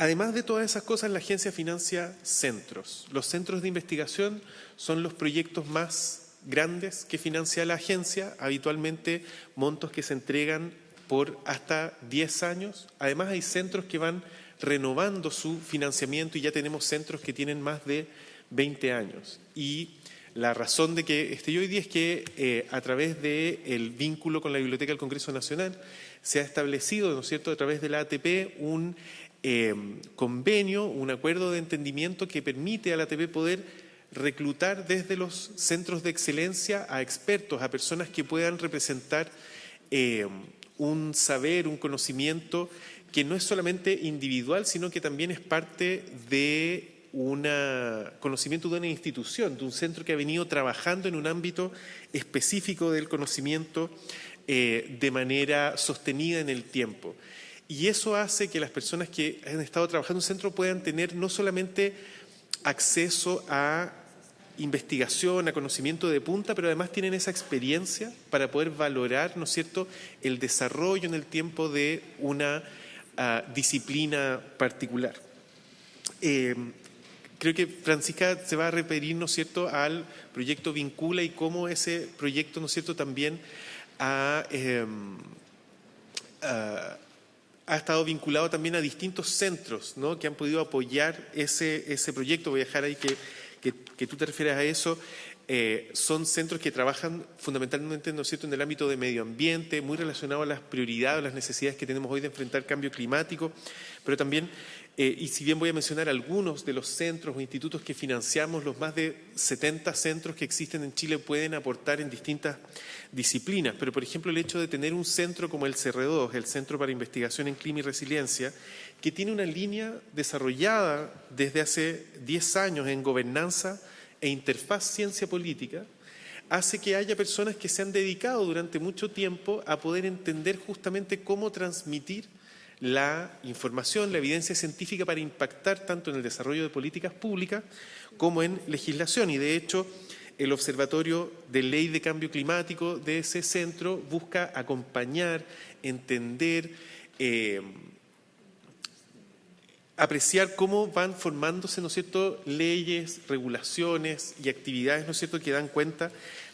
Además de todas esas cosas, la agencia financia centros. Los centros de investigación son los proyectos más grandes que financia la agencia, habitualmente montos que se entregan por hasta 10 años. Además hay centros que van renovando su financiamiento y ya tenemos centros que tienen más de 20 años. Y la razón de que esté hoy día es que eh, a través del vínculo con la Biblioteca del Congreso Nacional se ha establecido, ¿no es cierto?, a través de la ATP un eh, convenio, un acuerdo de entendimiento que permite a la ATP poder reclutar desde los centros de excelencia a expertos, a personas que puedan representar eh, un saber, un conocimiento que no es solamente individual, sino que también es parte de un conocimiento de una institución, de un centro que ha venido trabajando en un ámbito específico del conocimiento eh, de manera sostenida en el tiempo. Y eso hace que las personas que han estado trabajando en un centro puedan tener no solamente acceso a investigación, a conocimiento de punta, pero además tienen esa experiencia para poder valorar, ¿no es cierto?, el desarrollo en el tiempo de una ah, disciplina particular. Eh, creo que Francisca se va a referir, ¿no es cierto?, al proyecto Vincula y cómo ese proyecto, ¿no es cierto?, también ha, em, ah, ha estado vinculado también a distintos centros ¿no? que han podido apoyar ese, ese proyecto. Voy a dejar ahí que, que, tú te refieras a eso. Eh, son centros que trabajan fundamentalmente ¿no es cierto? en el ámbito de medio ambiente, muy relacionado a las prioridades, a las necesidades que tenemos hoy de enfrentar cambio climático, pero también eh, y si bien voy a mencionar algunos de los centros o institutos que financiamos, los más de 70 centros que existen en Chile pueden aportar en distintas disciplinas. Pero, por ejemplo, el hecho de tener un centro como el CR2, el Centro para Investigación en Clima y Resiliencia, que tiene una línea desarrollada desde hace 10 años en gobernanza e interfaz ciencia política, hace que haya personas que se han dedicado durante mucho tiempo a poder entender justamente cómo transmitir la información, la evidencia científica para impactar tanto en el desarrollo de políticas públicas como en legislación. Y de hecho, el Observatorio de Ley de Cambio Climático de ese centro busca acompañar, entender, eh, apreciar cómo van formándose, ¿no cierto?, leyes, regulaciones y actividades, ¿no cierto?, que dan cuenta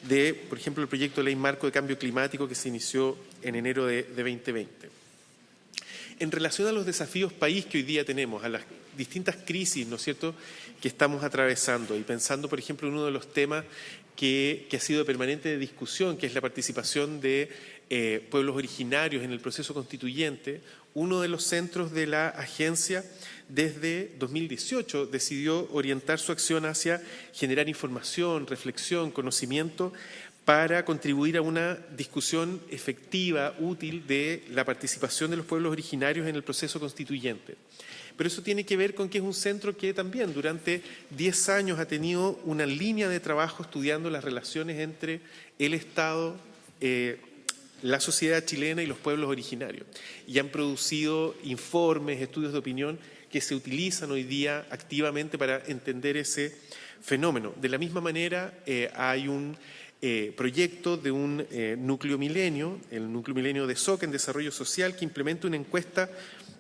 de, por ejemplo, el proyecto de ley marco de cambio climático que se inició en enero de 2020. En relación a los desafíos país que hoy día tenemos, a las distintas crisis, ¿no es cierto?, que estamos atravesando y pensando, por ejemplo, en uno de los temas que, ha sido permanente de discusión, que es la participación de eh, pueblos originarios en el proceso constituyente, uno de los centros de la agencia desde 2018 decidió orientar su acción hacia generar información, reflexión, conocimiento para contribuir a una discusión efectiva, útil, de la participación de los pueblos originarios en el proceso constituyente. Pero eso tiene que ver con que es un centro que también durante 10 años ha tenido una línea de trabajo estudiando las relaciones entre el Estado, eh, la sociedad chilena y los pueblos originarios. Y han producido informes, estudios de opinión que se utilizan hoy día activamente para entender ese fenómeno. De la misma manera, eh, hay un eh, proyecto de un eh, núcleo milenio, el núcleo milenio de SOC en desarrollo social, que implementa una encuesta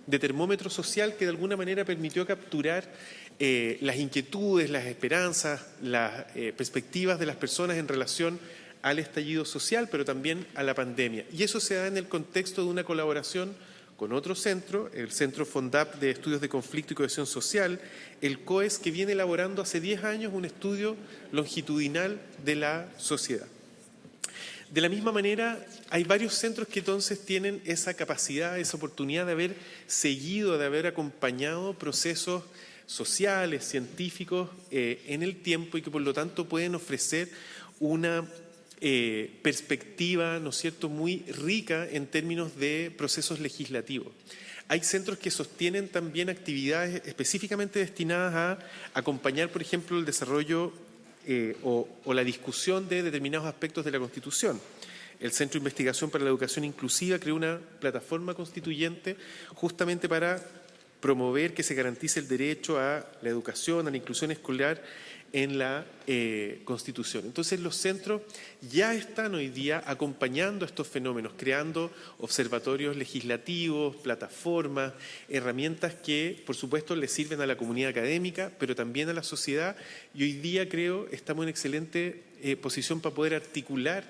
de termómetro social que de alguna manera permitió capturar eh, las inquietudes, las esperanzas, las perspectivas de las personas en relación al estallido social, pero también a la pandemia. Y eso se da en el contexto de una colaboración con otro centro, el Centro FONDAP de Estudios de Conflicto y Cohesión Social, el COES, que viene elaborando hace 10 años un estudio longitudinal de la sociedad. De la misma manera, hay varios centros que entonces tienen esa capacidad, esa oportunidad de haber seguido, de haber acompañado procesos sociales, científicos eh, en el tiempo y que por lo tanto pueden ofrecer una eh, perspectiva, ¿no es cierto?, muy rica en términos de procesos legislativos. Hay centros que sostienen también actividades específicamente destinadas a acompañar, por ejemplo, el desarrollo eh, o, la discusión de determinados aspectos de la Constitución. El Centro de Investigación para la Educación Inclusiva creó una plataforma constituyente justamente para promover que se garantice el derecho a la educación, a la inclusión escolar en la eh, Constitución. Entonces los centros ya están hoy día acompañando estos fenómenos, creando observatorios legislativos, plataformas, herramientas que por supuesto le sirven a la comunidad académica, pero también a la sociedad y hoy día creo estamos en excelente eh, posición para poder articular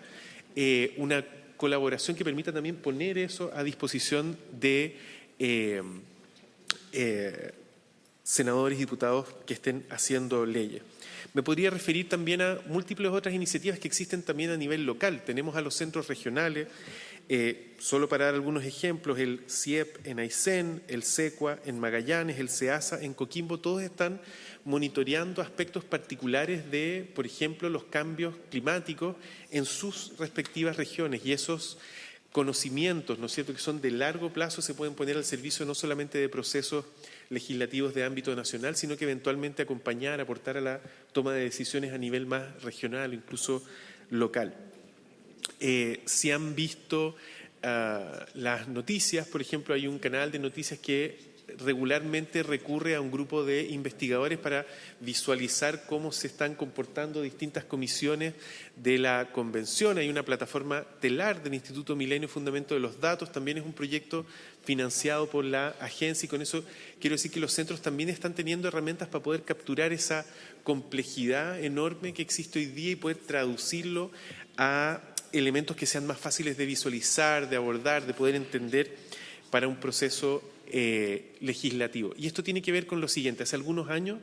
eh, una colaboración que permita también poner eso a disposición de senadores y diputados que estén haciendo leyes. Me podría referir también a múltiples otras iniciativas que existen también a nivel local. Tenemos a los centros regionales, eh, solo para dar algunos ejemplos, el CIEP en Aysén, el SECUA en Magallanes, el SEASA en Coquimbo, todos están monitoreando aspectos particulares de, por ejemplo, los cambios climáticos en sus respectivas regiones y esos conocimientos, ¿no es cierto?, que son de largo plazo se pueden poner al servicio no solamente de procesos legislativos de ámbito nacional, sino que eventualmente acompañar, aportar a la toma de decisiones a nivel más regional, incluso local. Eh, si han visto ah, las noticias, por ejemplo, hay un canal de noticias que regularmente recurre a un grupo de investigadores para visualizar cómo se están comportando distintas comisiones de la convención. Hay una plataforma telar del Instituto Milenio Fundamento de los Datos, también es un proyecto financiado por la agencia y con eso quiero decir que los centros también están teniendo herramientas para poder capturar esa complejidad enorme que existe hoy día y poder traducirlo a elementos que sean más fáciles de visualizar, de abordar, de poder entender para un proceso eh, legislativo. Y esto tiene que ver con lo siguiente. Hace algunos años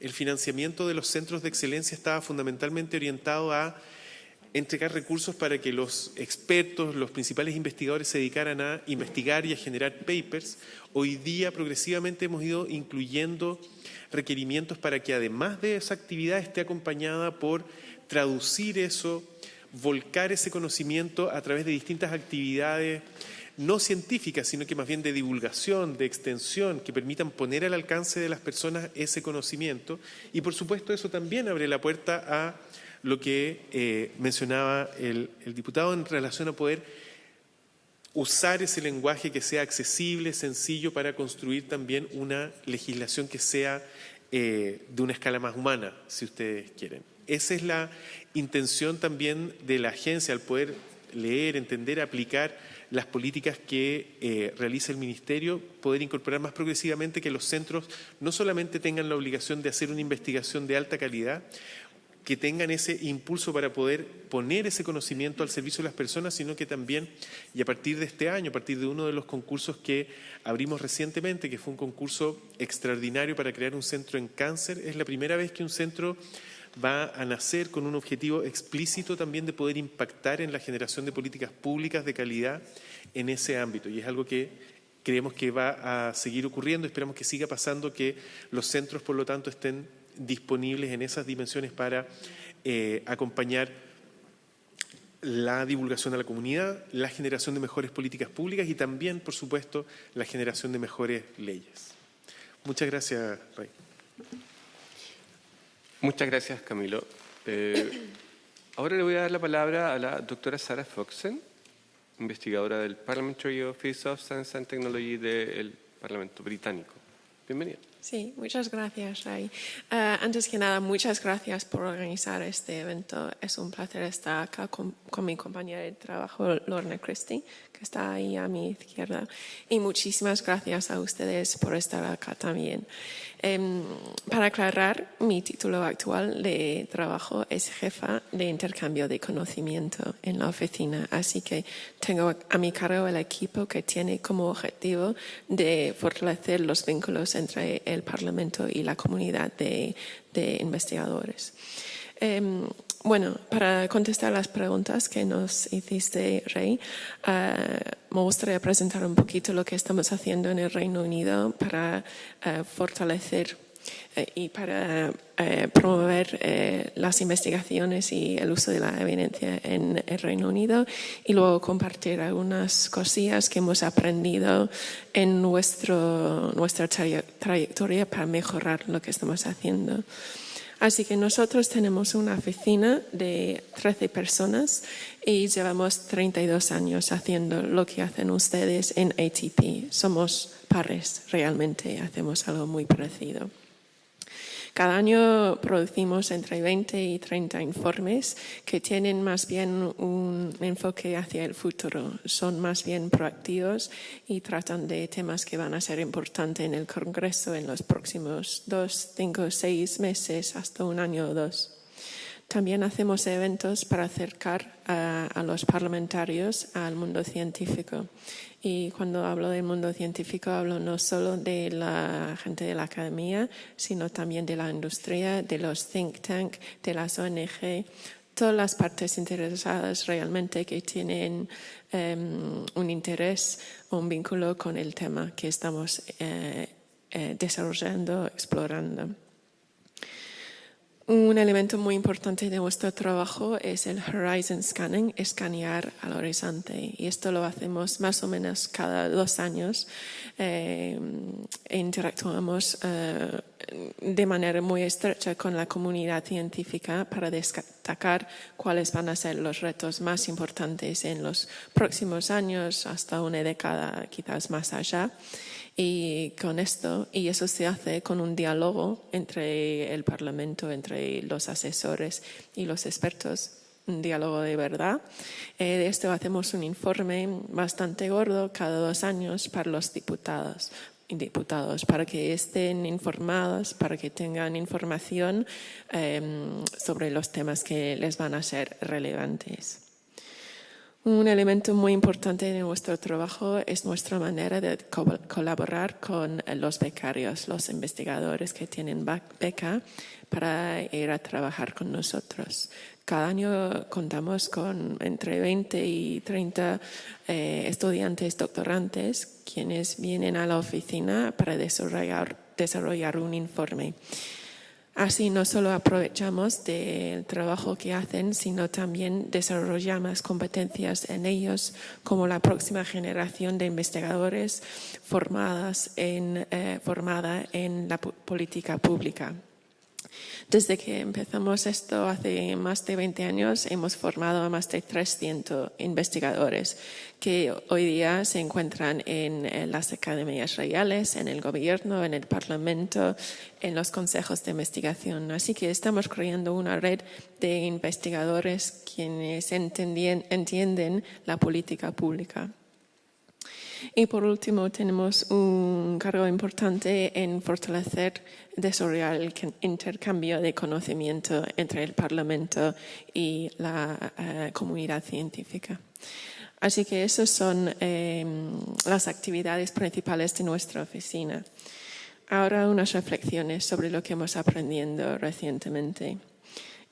el financiamiento de los centros de excelencia estaba fundamentalmente orientado a entregar recursos para que los expertos, los principales investigadores se dedicaran a investigar y a generar papers. Hoy día progresivamente hemos ido incluyendo requerimientos para que además de esa actividad esté acompañada por traducir eso, volcar ese conocimiento a través de distintas actividades no científicas, sino que más bien de divulgación, de extensión, que permitan poner al alcance de las personas ese conocimiento. Y por supuesto eso también abre la puerta a lo que eh, mencionaba el, diputado en relación a poder usar ese lenguaje que sea accesible, sencillo, para construir también una legislación que sea eh, de una escala más humana, si ustedes quieren. Esa es la intención también de la agencia, al poder leer, entender, aplicar las políticas que eh, realiza el Ministerio, poder incorporar más progresivamente que los centros no solamente tengan la obligación de hacer una investigación de alta calidad, que tengan ese impulso para poder poner ese conocimiento al servicio de las personas, sino que también, y a partir de este año, a partir de uno de los concursos que abrimos recientemente, que fue un concurso extraordinario para crear un centro en cáncer, es la primera vez que un centro va a nacer con un objetivo explícito también de poder impactar en la generación de políticas públicas de calidad en ese ámbito. Y es algo que creemos que va a seguir ocurriendo, esperamos que siga pasando, que los centros, por lo tanto, estén disponibles en esas dimensiones para eh, acompañar la divulgación a la comunidad, la generación de mejores políticas públicas y también, por supuesto, la generación de mejores leyes. Muchas gracias, Rey. Muchas gracias, Camilo. Eh, [COUGHS] ahora le voy a dar la palabra a la doctora Sarah Foxen, investigadora del Parliamentary Office of Science and Technology del Parlamento Británico. Bienvenida. Sí, muchas gracias, Ray. Eh, antes que nada, muchas gracias por organizar este evento. Es un placer estar acá con, mi compañera de trabajo, Lorna Christie, que está ahí a mi izquierda. Y muchísimas gracias a ustedes por estar acá también. Em, para aclarar, mi título actual de trabajo es jefa de intercambio de conocimiento en la oficina, así que tengo a mi cargo el equipo que tiene como objetivo de fortalecer los vínculos entre el Parlamento y la comunidad de, investigadores. Em, bueno, para contestar las preguntas que nos hiciste, Rey, eh, me gustaría presentar un poquito lo que estamos haciendo en el Reino Unido para eh, fortalecer y para promover las investigaciones y el uso de la evidencia en el Reino Unido y luego compartir algunas cosillas que hemos aprendido en nuestro, nuestra trayectoria para mejorar lo que estamos haciendo. Así que nosotros tenemos una oficina de 13 personas y llevamos 32 años haciendo lo que hacen ustedes en ATP. Somos pares, realmente hacemos algo muy parecido. Cada año producimos entre 20 y 30 informes que tienen más bien un enfoque hacia el futuro. Son más bien proactivos y tratan de temas que van a ser importantes en el Congreso en los próximos dos, cinco, seis meses, hasta un año o dos. También hacemos eventos para acercar a, los parlamentarios al mundo científico. Y cuando hablo del mundo científico, hablo no solo de la gente de la academia, sino también de la industria, de los think tanks, de las ONG, todas las partes interesadas realmente que tienen em, un interés o un vínculo con el tema que estamos eh, eh, desarrollando, explorando. Un elemento muy importante de nuestro trabajo es el horizon scanning, escanear al horizonte. Y esto lo hacemos más o menos cada dos años. Eh, interactuamos eh, de manera muy estrecha con la comunidad científica para destacar cuáles van a ser los retos más importantes en los próximos años, hasta una década quizás más allá. Y con esto, y eso se hace con un diálogo entre el Parlamento, entre los asesores y los expertos, un diálogo de verdad. Eh, de esto hacemos un informe bastante gordo cada dos años para los diputados, diputados para que estén informados, para que tengan información em, sobre los temas que les van a ser relevantes. Un elemento muy importante de nuestro trabajo es nuestra manera de colaborar con los becarios, los investigadores que tienen beca para ir a trabajar con nosotros. Cada año contamos con entre 20 y 30 eh, estudiantes doctorantes quienes vienen a la oficina para desarrollar, desarrollar un informe. Así no solo aprovechamos del trabajo que hacen, sino también desarrollamos competencias en ellos, como la próxima generación de investigadores formadas en, eh, formada en la política pública. Desde que empezamos esto hace más de 20 años, hemos formado a más de 300 investigadores que hoy día se encuentran en, las academias reales, en el gobierno, en el parlamento, en los consejos de investigación. Así que estamos creando una red de investigadores quienes entienden la política pública. Y por último, tenemos un cargo importante en fortalecer, desarrollar el intercambio de conocimiento entre el Parlamento y la eh, comunidad científica. Así que esas son em, las actividades principales de nuestra oficina. Ahora unas reflexiones sobre lo que hemos aprendido recientemente.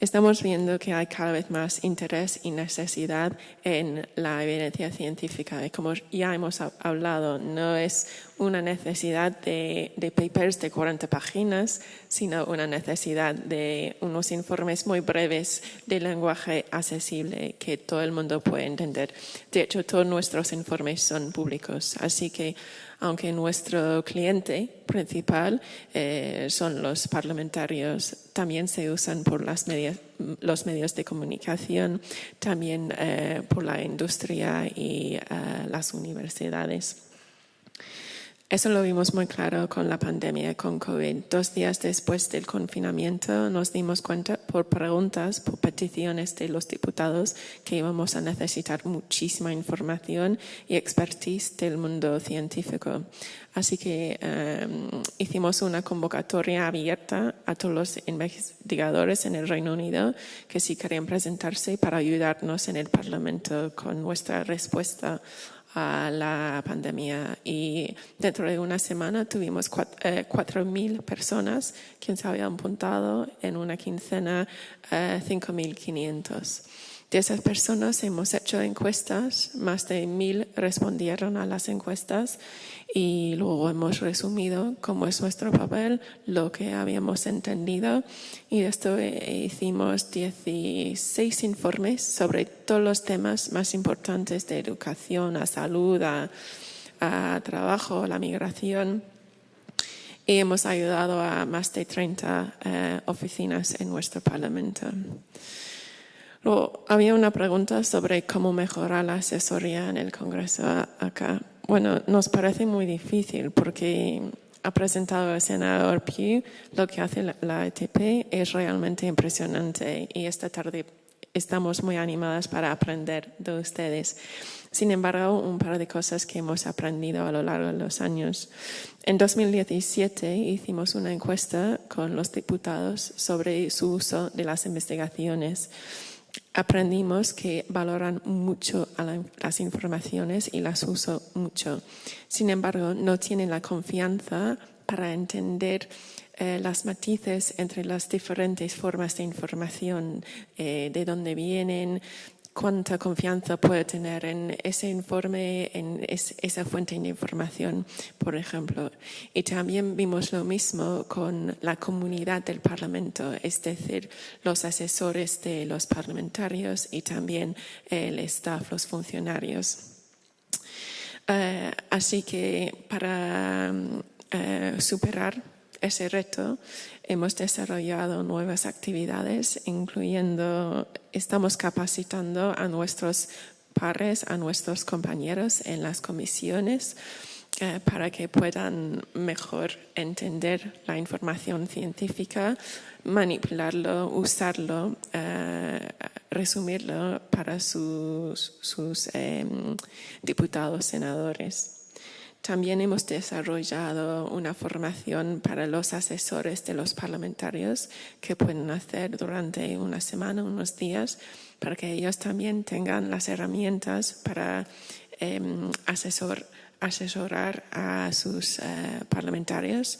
Estamos viendo que hay cada vez más interés y necesidad en la evidencia científica. Y como ya hemos hablado, no es una necesidad de, de, papers de 40 páginas, sino una necesidad de unos informes muy breves de lenguaje accesible que todo el mundo puede entender. De hecho, todos nuestros informes son públicos, así que aunque nuestro cliente principal eh, son los parlamentarios, también se usan por las los medios de comunicación, también eh, por la industria y eh, las universidades. Eso lo vimos muy claro con la pandemia, con COVID. Dos días después del confinamiento nos dimos cuenta por preguntas, por peticiones de los diputados que íbamos a necesitar muchísima información y expertise del mundo científico. Así que em, hicimos una convocatoria abierta a todos los investigadores en el Reino Unido que sí querían presentarse para ayudarnos en el Parlamento con nuestra respuesta a la pandemia y dentro de una semana tuvimos 4.000 eh, personas que se habían apuntado en una quincena 5.500. De esas personas hemos hecho encuestas, más de 1.000 respondieron a las encuestas y luego hemos resumido cómo es nuestro papel, lo que habíamos entendido y esto hicimos 16 informes sobre todos los temas más importantes de educación, a salud, a, trabajo, la migración y hemos ayudado a más de 30 eh, oficinas en nuestro Parlamento. Había una pregunta sobre cómo mejorar la asesoría en el Congreso acá. Bueno, nos parece muy difícil porque ha presentado el senador Pugh, lo que hace la, la ETP es realmente impresionante y esta tarde estamos muy animadas para aprender de ustedes. Sin embargo, un par de cosas que hemos aprendido a lo largo de los años. En 2017 hicimos una encuesta con los diputados sobre su uso de las investigaciones. Aprendimos que valoran mucho las informaciones y las usan mucho. Sin embargo, no tienen la confianza para entender eh, las matices entre las diferentes formas de información, eh, de dónde vienen, cuánta confianza puede tener en ese informe, en esa fuente de información, por ejemplo. Y también vimos lo mismo con la comunidad del Parlamento, es decir, los asesores de los parlamentarios y también el staff, los funcionarios. Eh, así que para superar ese reto, hemos desarrollado nuevas actividades, incluyendo, estamos capacitando a nuestros pares, a nuestros compañeros en las comisiones, eh, para que puedan mejor entender la información científica, manipularlo, usarlo, eh, resumirlo para sus, sus em, diputados, senadores. También hemos desarrollado una formación para los asesores de los parlamentarios que pueden hacer durante una semana, unos días, para que ellos también tengan las herramientas para em, asesorar a sus eh, parlamentarios.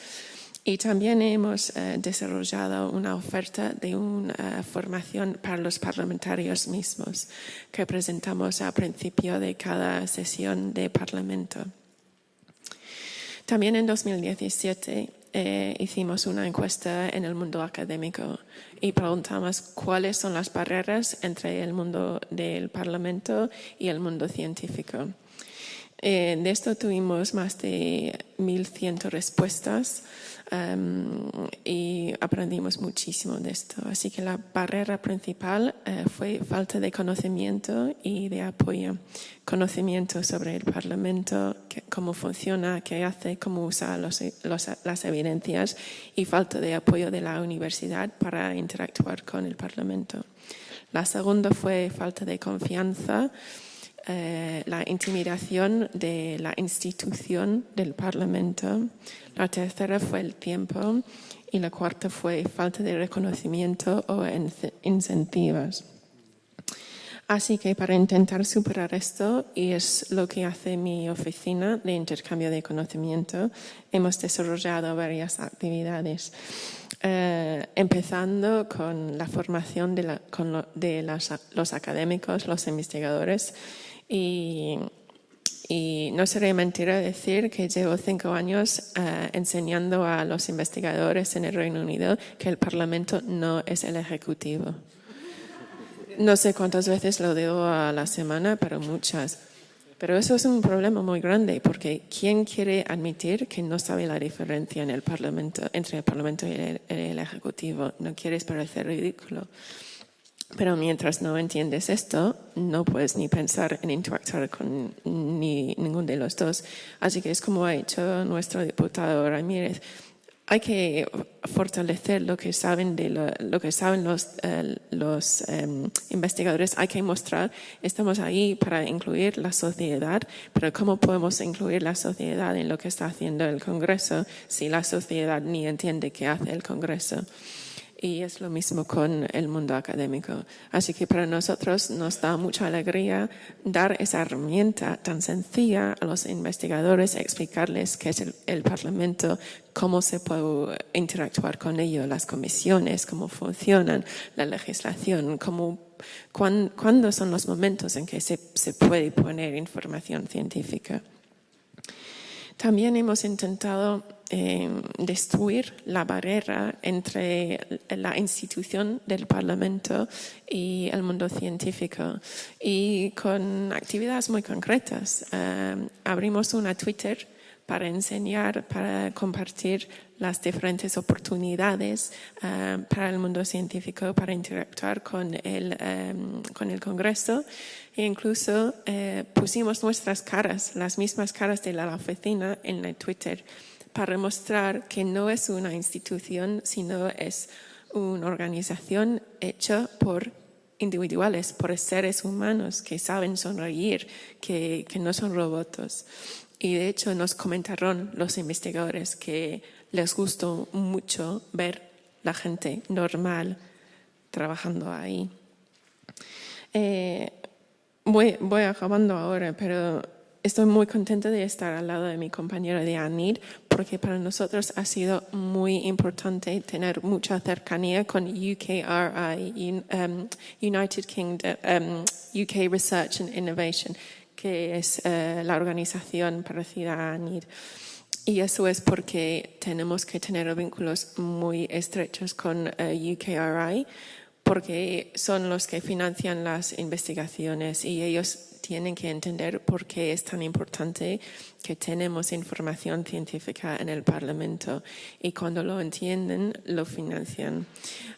Y también hemos eh, desarrollado una oferta de una formación para los parlamentarios mismos que presentamos al principio de cada sesión de parlamento. También en 2017 eh, hicimos una encuesta en el mundo académico y preguntamos cuáles son las barreras entre el mundo del Parlamento y el mundo científico. Eh, de esto tuvimos más de 1.100 respuestas Em, y aprendimos muchísimo de esto. Así que la barrera principal eh, fue falta de conocimiento y de apoyo. Conocimiento sobre el Parlamento, cómo funciona, qué hace, cómo usa las evidencias y falta de apoyo de la universidad para interactuar con el Parlamento. La segunda fue falta de confianza eh, la intimidación de la institución del Parlamento. La tercera fue el tiempo y la cuarta fue falta de reconocimiento o incentivos. Así que para intentar superar esto, y es lo que hace mi oficina de intercambio de conocimiento, hemos desarrollado varias actividades. Eh, empezando con la formación de, de los académicos, los investigadores, y, no sería mentira decir que llevo cinco años eh, enseñando a los investigadores en el Reino Unido que el Parlamento no es el Ejecutivo. No sé cuántas veces lo digo a la semana, pero muchas. Pero eso es un problema muy grande porque ¿quién quiere admitir que no sabe la diferencia entre el Parlamento y el, el Ejecutivo? No quieres parecer ridículo. Pero mientras no entiendes esto, no puedes ni pensar en interactuar con ni, ninguno de los dos. Así que es como ha hecho nuestro diputado Ramírez. Hay que fortalecer lo que saben, de lo, que saben los, eh, los em, investigadores. Hay que mostrar, estamos ahí para incluir la sociedad, pero ¿cómo podemos incluir la sociedad en lo que está haciendo el Congreso si la sociedad ni entiende qué hace el Congreso? Y es lo mismo con el mundo académico. Así que para nosotros nos da mucha alegría dar esa herramienta tan sencilla a los investigadores, explicarles qué es el, Parlamento, cómo se puede interactuar con ello, las comisiones, cómo funcionan, la legislación, cómo, cuándo son los momentos en que se, se puede poner información científica. También hemos intentado eh, destruir la barrera entre la institución del Parlamento y el mundo científico y con actividades muy concretas. Eh, abrimos una Twitter para enseñar, para compartir las diferentes oportunidades eh, para el mundo científico, para interactuar con el, con el Congreso. E incluso pusimos nuestras caras, las mismas caras de la oficina en la Twitter para mostrar que no es una institución, sino es una organización hecha por individuales, por seres humanos que saben sonreír, que, no son robots. Y de hecho nos comentaron los investigadores que les gustó mucho ver la gente normal trabajando ahí. Eh, voy, acabando ahora, pero estoy muy contenta de estar al lado de mi compañera de ANID porque para nosotros ha sido muy importante tener mucha cercanía con UKRI, um, United Kingdom, um, UK Research and Innovation, que es uh, la organización parecida a ANID. Y eso es porque tenemos que tener vínculos muy estrechos con uh, UKRI porque son los que financian las investigaciones y ellos tienen que entender por qué es tan importante que tenemos información científica en el Parlamento y cuando lo entienden, lo financian.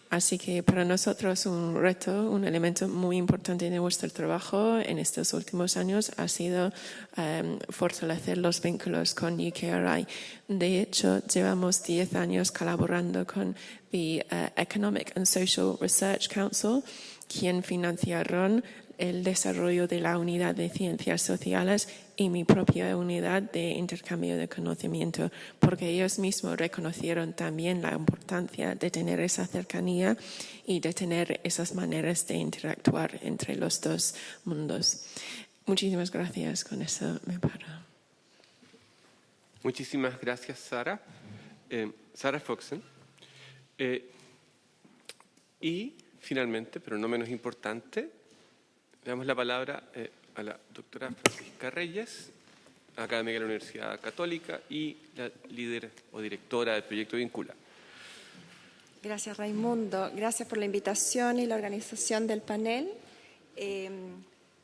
Así que para nosotros un reto, un elemento muy importante de nuestro trabajo en estos últimos años ha sido um, fortalecer los vínculos con UKRI. De hecho, llevamos 10 años colaborando con the uh, Economic and Social Research Council, quien financiaron el desarrollo de la unidad de ciencias sociales y mi propia unidad de intercambio de conocimiento, porque ellos mismos reconocieron también la importancia de tener esa cercanía y de tener esas maneras de interactuar entre los dos mundos. Muchísimas gracias, con eso me paro. Muchísimas gracias, Sara. Eh, Sara Foxen. Eh, y finalmente, pero no menos importante, le damos la palabra eh, a la doctora Francisca Reyes, académica de la Universidad Católica y la líder o directora del proyecto Vincula. Gracias, Raimundo. Gracias por la invitación y la organización del panel. Eh,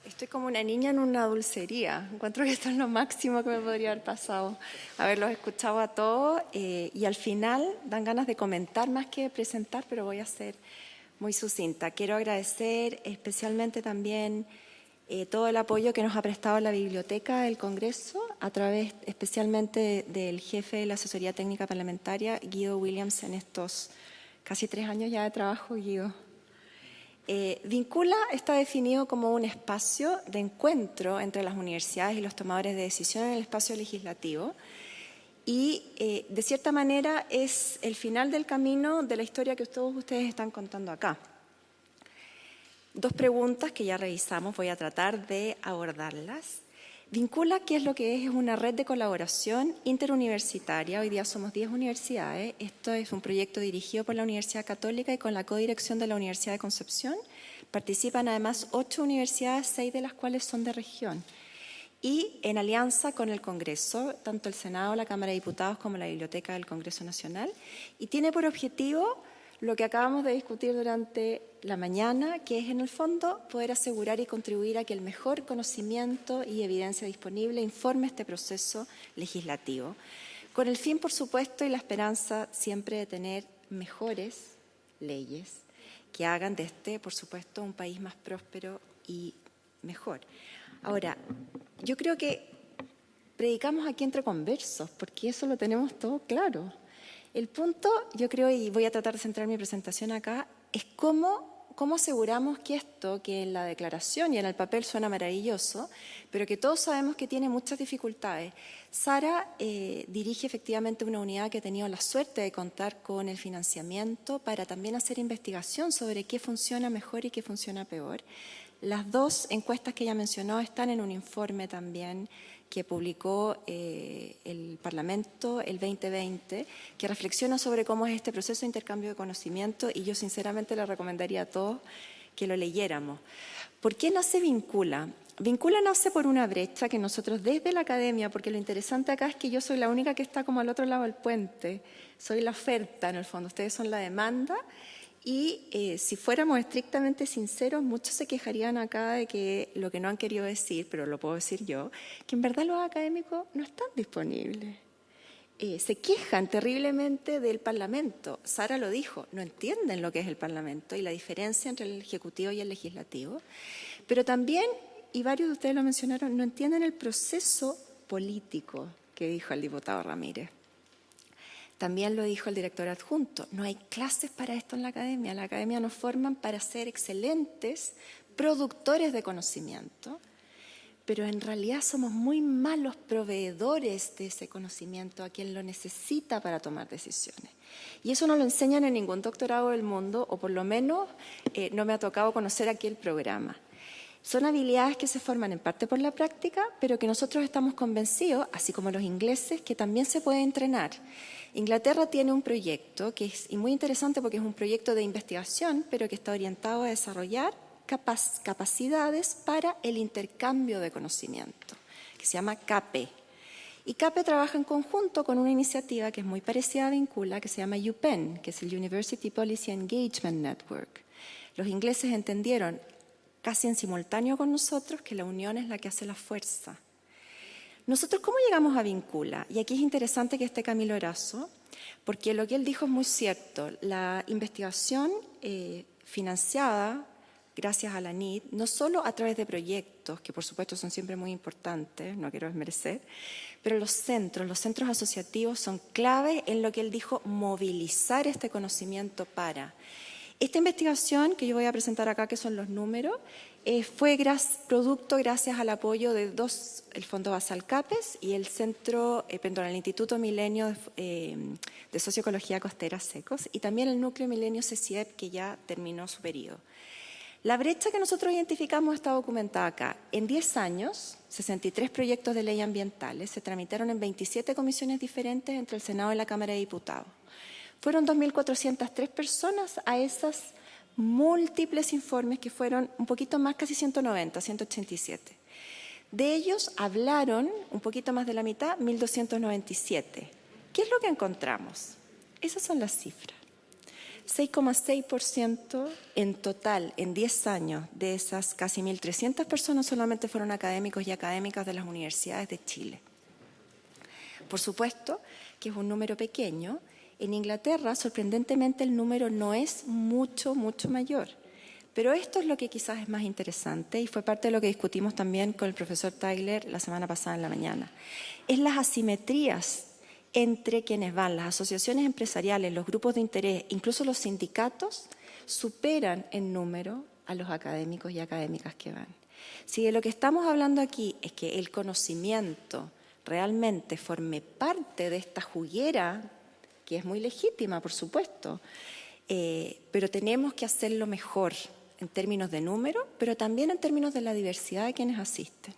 estoy como una niña en una dulcería. Encuentro que esto es lo máximo que me podría haber pasado. Haberlos escuchado a todos eh, y al final dan ganas de comentar más que de presentar, pero voy a ser muy sucinta. Quiero agradecer especialmente también eh, todo el apoyo que nos ha prestado la Biblioteca del Congreso, a través especialmente del jefe de la Asesoría Técnica Parlamentaria, Guido Williams, en estos casi tres años ya de trabajo, Guido. Eh, Vincula está definido como un espacio de encuentro entre las universidades y los tomadores de decisión en el espacio legislativo, y eh, de cierta manera es el final del camino de la historia que todos ustedes están contando acá. Dos preguntas que ya revisamos, voy a tratar de abordarlas. Vincula, ¿qué es lo que es? Es una red de colaboración interuniversitaria. Hoy día somos 10 universidades. Esto es un proyecto dirigido por la Universidad Católica y con la codirección de la Universidad de Concepción. Participan además ocho universidades, seis de las cuales son de región y en alianza con el Congreso, tanto el Senado, la Cámara de Diputados como la Biblioteca del Congreso Nacional, y tiene por objetivo lo que acabamos de discutir durante la mañana, que es en el fondo poder asegurar y contribuir a que el mejor conocimiento y evidencia disponible informe este proceso legislativo, con el fin, por supuesto, y la esperanza siempre de tener mejores leyes que hagan de este, por supuesto, un país más próspero y mejor. Ahora, yo creo que predicamos aquí entre conversos, porque eso lo tenemos todo claro. El punto, yo creo, y voy a tratar de centrar mi presentación acá, es cómo, cómo aseguramos que esto, que en la declaración y en el papel suena maravilloso, pero que todos sabemos que tiene muchas dificultades. Sara eh, dirige efectivamente una unidad que ha tenido la suerte de contar con el financiamiento para también hacer investigación sobre qué funciona mejor y qué funciona peor. Las dos encuestas que ella mencionó están en un informe también que publicó eh, el Parlamento el 2020, que reflexiona sobre cómo es este proceso de intercambio de conocimiento y yo sinceramente le recomendaría a todos que lo leyéramos. ¿Por qué no se vincula? Vincula nace por una brecha que nosotros desde la academia, porque lo interesante acá es que yo soy la única que está como al otro lado del puente, soy la oferta en el fondo, ustedes son la demanda y eh, si fuéramos estrictamente sinceros, muchos se quejarían acá de que lo que no han querido decir, pero lo puedo decir yo, que en verdad los académicos no están disponibles. Eh, se quejan terriblemente del Parlamento. Sara lo dijo, no entienden lo que es el Parlamento y la diferencia entre el Ejecutivo y el Legislativo. Pero también, y varios de ustedes lo mencionaron, no entienden el proceso político que dijo el diputado Ramírez. También lo dijo el director adjunto, no hay clases para esto en la academia. La academia nos forman para ser excelentes productores de conocimiento, pero en realidad somos muy malos proveedores de ese conocimiento a quien lo necesita para tomar decisiones. Y eso no lo enseñan en ningún doctorado del mundo, o por lo menos eh, no me ha tocado conocer aquí el programa. Son habilidades que se forman en parte por la práctica, pero que nosotros estamos convencidos, así como los ingleses, que también se puede entrenar. Inglaterra tiene un proyecto que es muy interesante porque es un proyecto de investigación, pero que está orientado a desarrollar capacidades para el intercambio de conocimiento, que se llama CAPE. Y CAPE trabaja en conjunto con una iniciativa que es muy parecida a Vincula, que se llama UPenn, que es el University Policy Engagement Network. Los ingleses entendieron casi en simultáneo con nosotros que la unión es la que hace la fuerza. Nosotros, ¿cómo llegamos a Vincula? Y aquí es interesante que esté Camilo Erazo, porque lo que él dijo es muy cierto. La investigación eh, financiada gracias a la NID, no solo a través de proyectos, que por supuesto son siempre muy importantes, no quiero desmerecer, pero los centros, los centros asociativos son clave en lo que él dijo, movilizar este conocimiento para. Esta investigación que yo voy a presentar acá, que son los números, eh, fue producto gracias al apoyo de dos, el Fondo Basal CAPES y el Centro, eh, perdón, el Instituto Milenio de, eh, Socioecología Costera Secos y también el Núcleo Milenio CCIEP que ya terminó su periodo. La brecha que nosotros identificamos está documentada acá. En 10 años, 63 proyectos de ley ambientales se tramitaron en 27 comisiones diferentes entre el Senado y la Cámara de Diputados. Fueron 2.403 personas a esas múltiples informes que fueron un poquito más, casi 190, 187. De ellos hablaron un poquito más de la mitad, 1.297. ¿Qué es lo que encontramos? Esas son las cifras. 6,6% en total en 10 años de esas casi 1.300 personas solamente fueron académicos y académicas de las universidades de Chile. Por supuesto que es un número pequeño. En Inglaterra, sorprendentemente, el número no es mucho, mucho mayor. Pero esto es lo que quizás es más interesante y fue parte de lo que discutimos también con el profesor Tyler la semana pasada en la mañana. Es las asimetrías entre quienes van, las asociaciones empresariales, los grupos de interés, incluso los sindicatos, superan en número a los académicos y académicas que van. Si de lo que estamos hablando aquí es que el conocimiento realmente forme parte de esta juguera, que es muy legítima, por supuesto, eh, pero tenemos que hacerlo mejor en términos de número, pero también en términos de la diversidad de quienes asisten.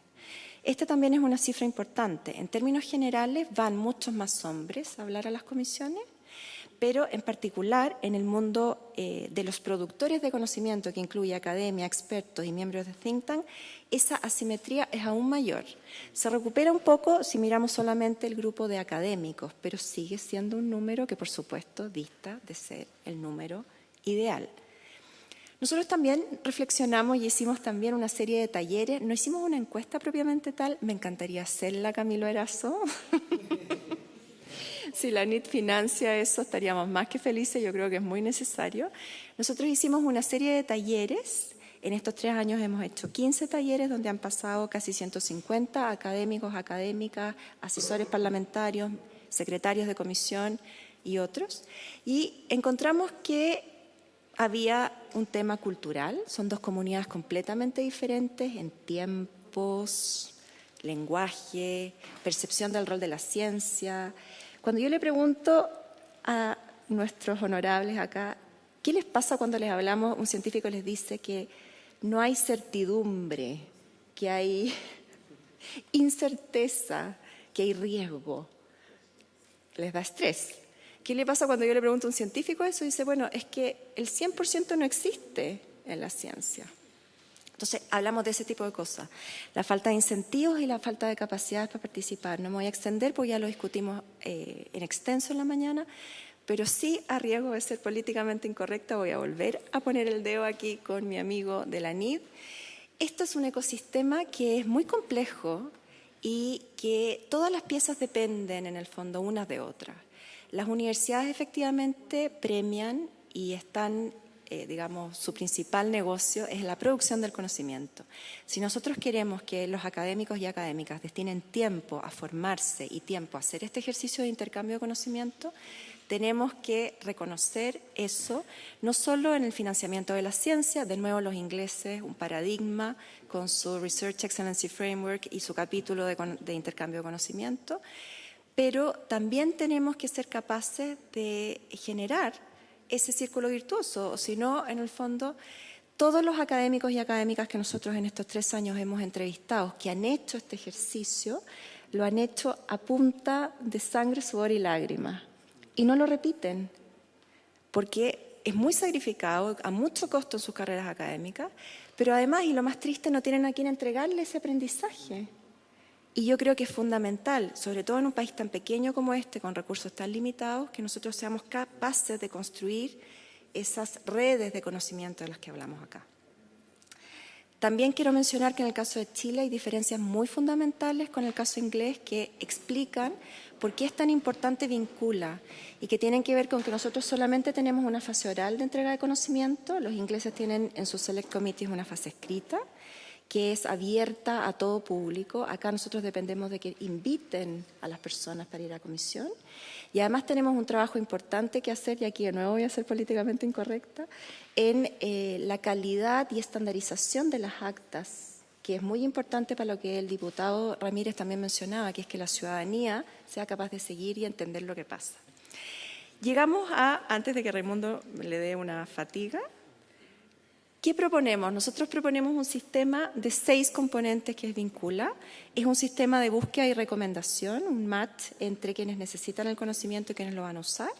Esta también es una cifra importante. En términos generales van muchos más hombres a hablar a las comisiones, pero en particular en el mundo eh, de los productores de conocimiento, que incluye academia, expertos y miembros de think tank, esa asimetría es aún mayor. Se recupera un poco si miramos solamente el grupo de académicos, pero sigue siendo un número que por supuesto dista de ser el número ideal. Nosotros también reflexionamos y hicimos también una serie de talleres. No hicimos una encuesta propiamente tal, me encantaría hacerla, Camilo Erazo. [LAUGHS] si la NIT financia eso, estaríamos más que felices, yo creo que es muy necesario. Nosotros hicimos una serie de talleres. En estos tres años hemos hecho 15 talleres donde han pasado casi 150 académicos, académicas, asesores parlamentarios, secretarios de comisión y otros. Y encontramos que había un tema cultural, son dos comunidades completamente diferentes en tiempos, lenguaje, percepción del rol de la ciencia. Cuando yo le pregunto a nuestros honorables acá, ¿qué les pasa cuando les hablamos? Un científico les dice que no hay certidumbre, que hay [LAUGHS] incerteza, que hay riesgo. Les da estrés. ¿Qué le pasa cuando yo le pregunto a un científico eso? Dice, bueno, es que el 100% no existe en la ciencia. Entonces, hablamos de ese tipo de cosas. La falta de incentivos y la falta de capacidades para participar. No me voy a extender porque ya lo discutimos eh, en extenso en la mañana, pero sí a riesgo de ser políticamente incorrecta voy a volver a poner el dedo aquí con mi amigo de la NID. Esto es un ecosistema que es muy complejo y que todas las piezas dependen en el fondo unas de otras. Las universidades efectivamente premian y están eh, digamos, su principal negocio es la producción del conocimiento. Si nosotros queremos que los académicos y académicas destinen tiempo a formarse y tiempo a hacer este ejercicio de intercambio de conocimiento, tenemos que reconocer eso, no solo en el financiamiento de la ciencia, de nuevo los ingleses, un paradigma con su Research Excellency Framework y su capítulo de, intercambio de conocimiento, pero también tenemos que ser capaces de generar ese círculo virtuoso, o si no, en el fondo, todos los académicos y académicas que nosotros en estos tres años hemos entrevistado, que han hecho este ejercicio, lo han hecho a punta de sangre, sudor y lágrimas y no lo repiten, porque es muy sacrificado, a mucho costo en sus carreras académicas, pero además, y lo más triste, no tienen a quien entregarle ese aprendizaje. Y yo creo que es fundamental, sobre todo en un país tan pequeño como este, con recursos tan limitados, que nosotros seamos capaces de construir esas redes de conocimiento de las que hablamos acá. También quiero mencionar que en el caso de Chile hay diferencias muy fundamentales con el caso inglés que explican por qué es tan importante vincula y que tienen que ver con que nosotros solamente tenemos una fase oral de entrega de conocimiento, los ingleses tienen en sus select committees una fase escrita que es abierta a todo público. Acá nosotros dependemos de que inviten a las personas para ir a comisión. Y además tenemos un trabajo importante que hacer, y aquí de nuevo voy a ser políticamente incorrecta, en eh, la calidad y estandarización de las actas que es muy importante para lo que el diputado Ramírez también mencionaba, que es que la ciudadanía sea capaz de seguir y entender lo que pasa. Llegamos a, antes de que Raimundo le dé una fatiga, ¿Qué proponemos? Nosotros proponemos un sistema de seis componentes que es vincula. Es un sistema de búsqueda y recomendación, un match entre quienes necesitan el conocimiento y quienes lo van a usar.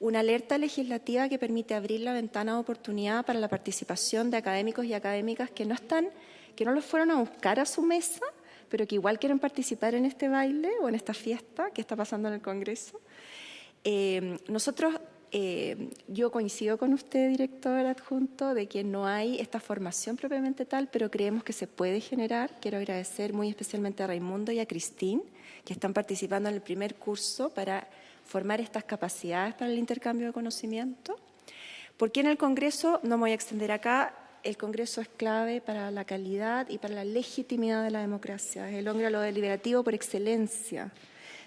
Una alerta legislativa que permite abrir la ventana de oportunidad para la participación de académicos y académicas que no están, que no los fueron a buscar a su mesa, pero que igual quieren participar en este baile o en esta fiesta que está pasando en el Congreso. Eh, nosotros eh, yo coincido con usted, director adjunto, de que no hay esta formación propiamente tal, pero creemos que se puede generar. Quiero agradecer muy especialmente a Raimundo y a Cristín, que están participando en el primer curso para formar estas capacidades para el intercambio de conocimiento. Porque en el Congreso, no me voy a extender acá, el Congreso es clave para la calidad y para la legitimidad de la democracia. Es el órgano deliberativo por excelencia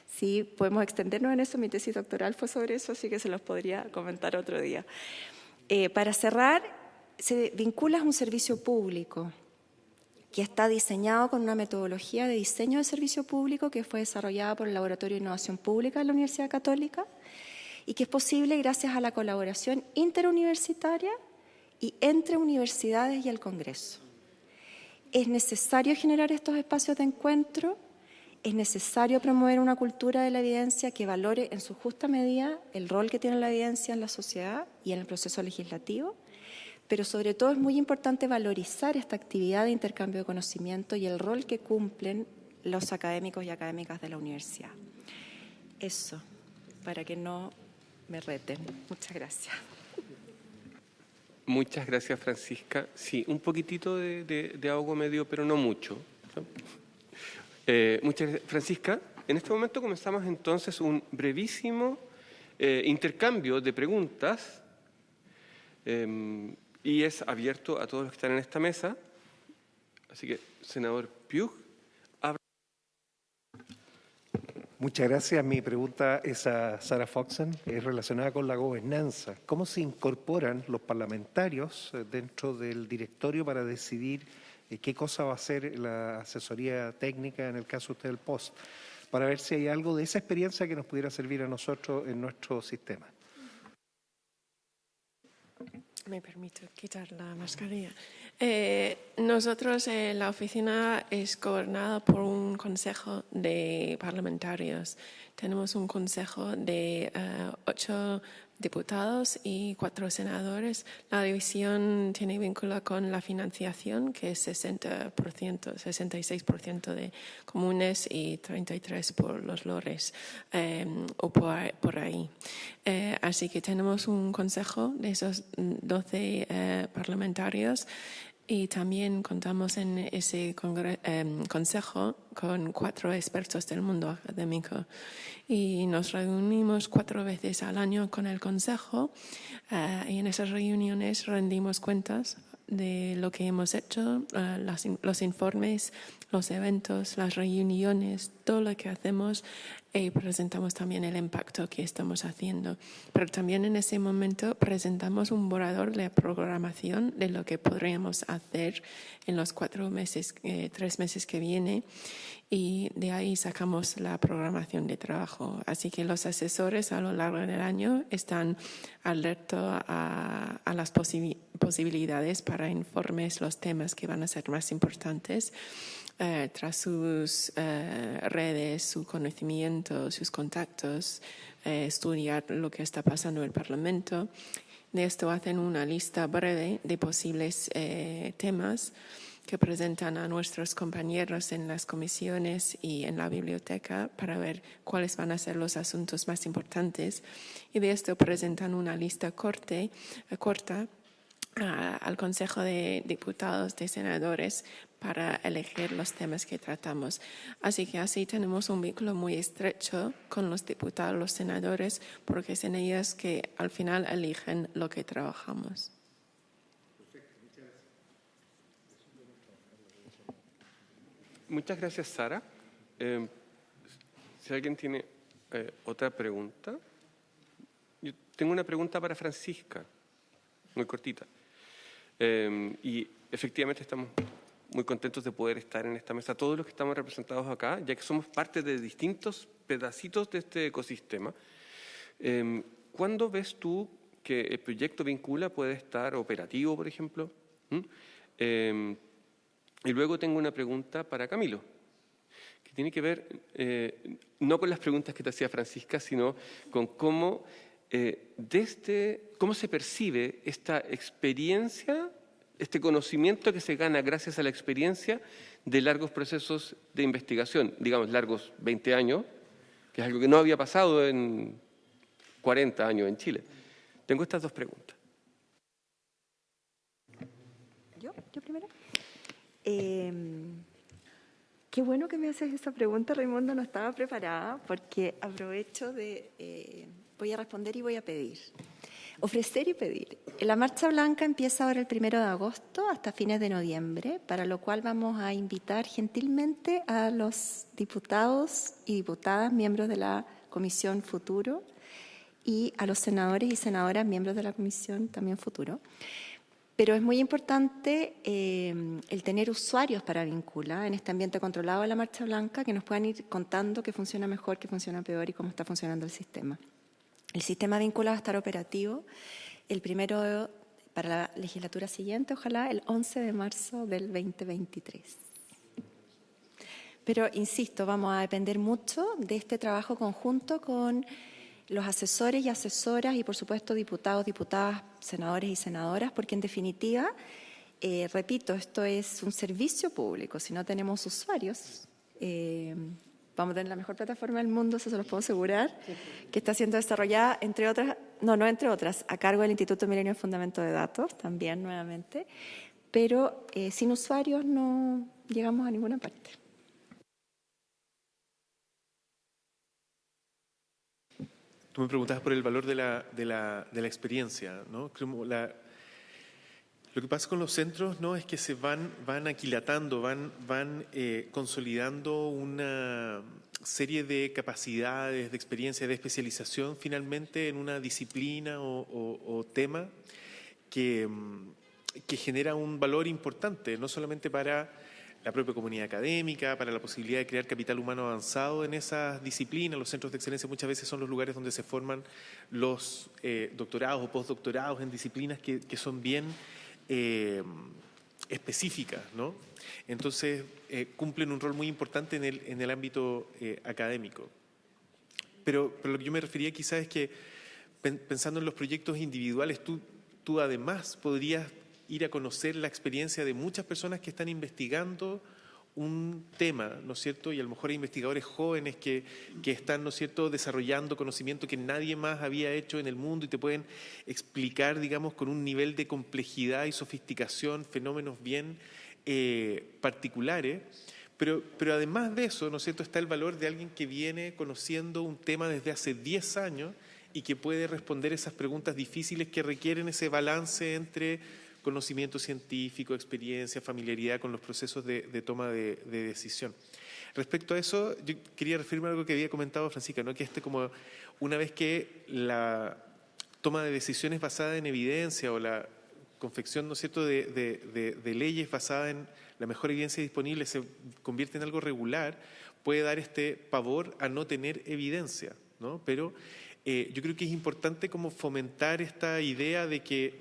Sí, podemos extendernos en eso. Mi tesis doctoral fue sobre eso, así que se los podría comentar otro día. Eh, para cerrar, se vincula a un servicio público que está diseñado con una metodología de diseño de servicio público que fue desarrollada por el Laboratorio de Innovación Pública de la Universidad Católica y que es posible gracias a la colaboración interuniversitaria y entre universidades y el Congreso. Es necesario generar estos espacios de encuentro es necesario promover una cultura de la evidencia que valore en su justa medida el rol que tiene la evidencia en la sociedad y en el proceso legislativo, pero sobre todo es muy importante valorizar esta actividad de intercambio de conocimiento y el rol que cumplen los académicos y académicas de la universidad. Eso, para que no me reten. Muchas gracias. Muchas gracias, Francisca. Sí, un poquitito de, de, ahogo medio, pero no mucho. Eh, muchas gracias. Francisca, en este momento comenzamos entonces un brevísimo eh, intercambio de preguntas em, y es abierto a todos los que están en esta mesa. Así que, senador Piug, abra. Muchas gracias. Mi pregunta es a Sara Foxen, es relacionada con la gobernanza. ¿Cómo se incorporan los parlamentarios eh, dentro del directorio para decidir qué cosa va a hacer la asesoría técnica en el caso usted del POST, para ver si hay algo de esa experiencia que nos pudiera servir a nosotros en nuestro sistema. Me permito quitar la mascarilla. Eh, nosotros, la oficina es gobernada por un consejo de parlamentarios. Tenemos un consejo de ocho diputados y cuatro senadores. La división tiene vínculo con la financiación, que es 60%, 66% de comunes y 33% por los lores eh, o por, ahí. Eh, así que tenemos un consejo de esos 12 eh, parlamentarios Y también contamos en ese em, consejo con cuatro expertos del mundo académico. Y nos reunimos cuatro veces al año con el consejo eh, y en esas reuniones rendimos cuentas de lo que hemos hecho, eh, los informes, los eventos, las reuniones, todo lo que hacemos y presentamos también el impacto que estamos haciendo. Pero también en ese momento presentamos un borrador de programación de lo que podríamos hacer en los cuatro meses, eh, tres meses que viene y de ahí sacamos la programación de trabajo. Así que los asesores a lo largo del año están alertos a, a las posibilidades para informes, los temas que van a ser más importantes eh, tras sus eh, redes, su conocimiento, sus contactos, eh, estudiar lo que está pasando en el Parlamento. De esto hacen una lista breve de posibles temas que presentan a nuestros compañeros en las comisiones y en la biblioteca para ver cuáles van a ser los asuntos más importantes. Y de esto presentan una lista corte, corta al Consejo de Diputados, de Senadores, para elegir los temas que tratamos. Así que así tenemos un vínculo muy estrecho con los diputados, los senadores, porque es en ellos que al final eligen lo que trabajamos. Muchas gracias, Sara. Eh, si alguien tiene eh, otra pregunta. Yo tengo una pregunta para Francisca, muy cortita. Eh, y efectivamente estamos muy contentos de poder estar en esta mesa, todos los que estamos representados acá, ya que somos parte de distintos pedacitos de este ecosistema. Em, ¿Cuándo ves tú que el proyecto Vincula puede estar operativo, por ejemplo? ¿Mm? Em, y luego tengo una pregunta para Camilo, que tiene que ver eh, no con las preguntas que te hacía Francisca, sino con cómo, eh, desde, cómo se percibe esta experiencia este conocimiento que se gana gracias a la experiencia de largos procesos de investigación, digamos largos 20 años, que es algo que no había pasado en 40 años en Chile. Tengo estas dos preguntas. ¿Yo? ¿Yo primero? Em, qué bueno que me haces esta pregunta, Raimundo, no estaba preparada porque aprovecho de... Eh, voy a responder y voy a pedir. Ofrecer y pedir. La Marcha Blanca empieza ahora el primero de agosto hasta fines de noviembre, para lo cual vamos a invitar gentilmente a los diputados y diputadas, miembros de la Comisión Futuro, y a los senadores y senadoras, miembros de la Comisión también Futuro. Pero es muy importante eh, el tener usuarios para vincular en este ambiente controlado de la Marcha Blanca que nos puedan ir contando qué funciona mejor, qué funciona peor y cómo está funcionando el sistema. El sistema vinculado va a estar operativo el primero para la legislatura siguiente, ojalá el 11 de marzo del 2023. Pero, insisto, vamos a depender mucho de este trabajo conjunto con los asesores y asesoras y, por supuesto, diputados, diputadas, senadores y senadoras, porque en definitiva, eh, repito, esto es un servicio público. Si no tenemos usuarios, eh, vamos a tener la mejor plataforma del mundo, eso se los puedo asegurar, que está siendo desarrollada, entre otras, no, no entre otras, a cargo del Instituto Milenio de Fundamento de Datos, también nuevamente, pero eh, sin usuarios no llegamos a ninguna parte. Tú me preguntabas por el valor de la, de la, de la experiencia, ¿no? La, lo que pasa con los centros no es que se van, van aquilatando, van, van eh, consolidando una serie de capacidades, de experiencia, de especialización finalmente en una disciplina o, tema que, mm, que genera un valor importante, no solamente para la propia comunidad académica, para la posibilidad de crear capital humano avanzado en esas disciplinas. Los centros de excelencia muchas veces son los lugares donde se forman los eh, doctorados o postdoctorados en disciplinas que, que son bien eh, específicas, ¿no? Entonces, eh, cumplen un rol muy importante en el, en el ámbito eh, académico. Pero, pero, lo que yo me refería quizás es que, pensando en los proyectos individuales, tú, tú además podrías ir a conocer la experiencia de muchas personas que están investigando un tema, ¿no es cierto? Y a lo mejor hay investigadores jóvenes que, que, están, ¿no es cierto?, desarrollando conocimiento que nadie más había hecho en el mundo y te pueden explicar, digamos, con un nivel de complejidad y sofisticación fenómenos bien eh, particulares. Pero, pero además de eso, ¿no es cierto?, está el valor de alguien que viene conociendo un tema desde hace 10 años y que puede responder esas preguntas difíciles que requieren ese balance entre conocimiento científico, experiencia, familiaridad con los procesos de, toma de, decisión. Respecto a eso, yo quería referirme a algo que había comentado Francisca, ¿no? que este como una vez que la toma de decisiones basada en evidencia o la confección ¿no cierto? De, leyes basadas en la mejor evidencia disponible se convierte en algo regular, puede dar este pavor a no tener evidencia. ¿no? Pero eh, yo creo que es importante como fomentar esta idea de que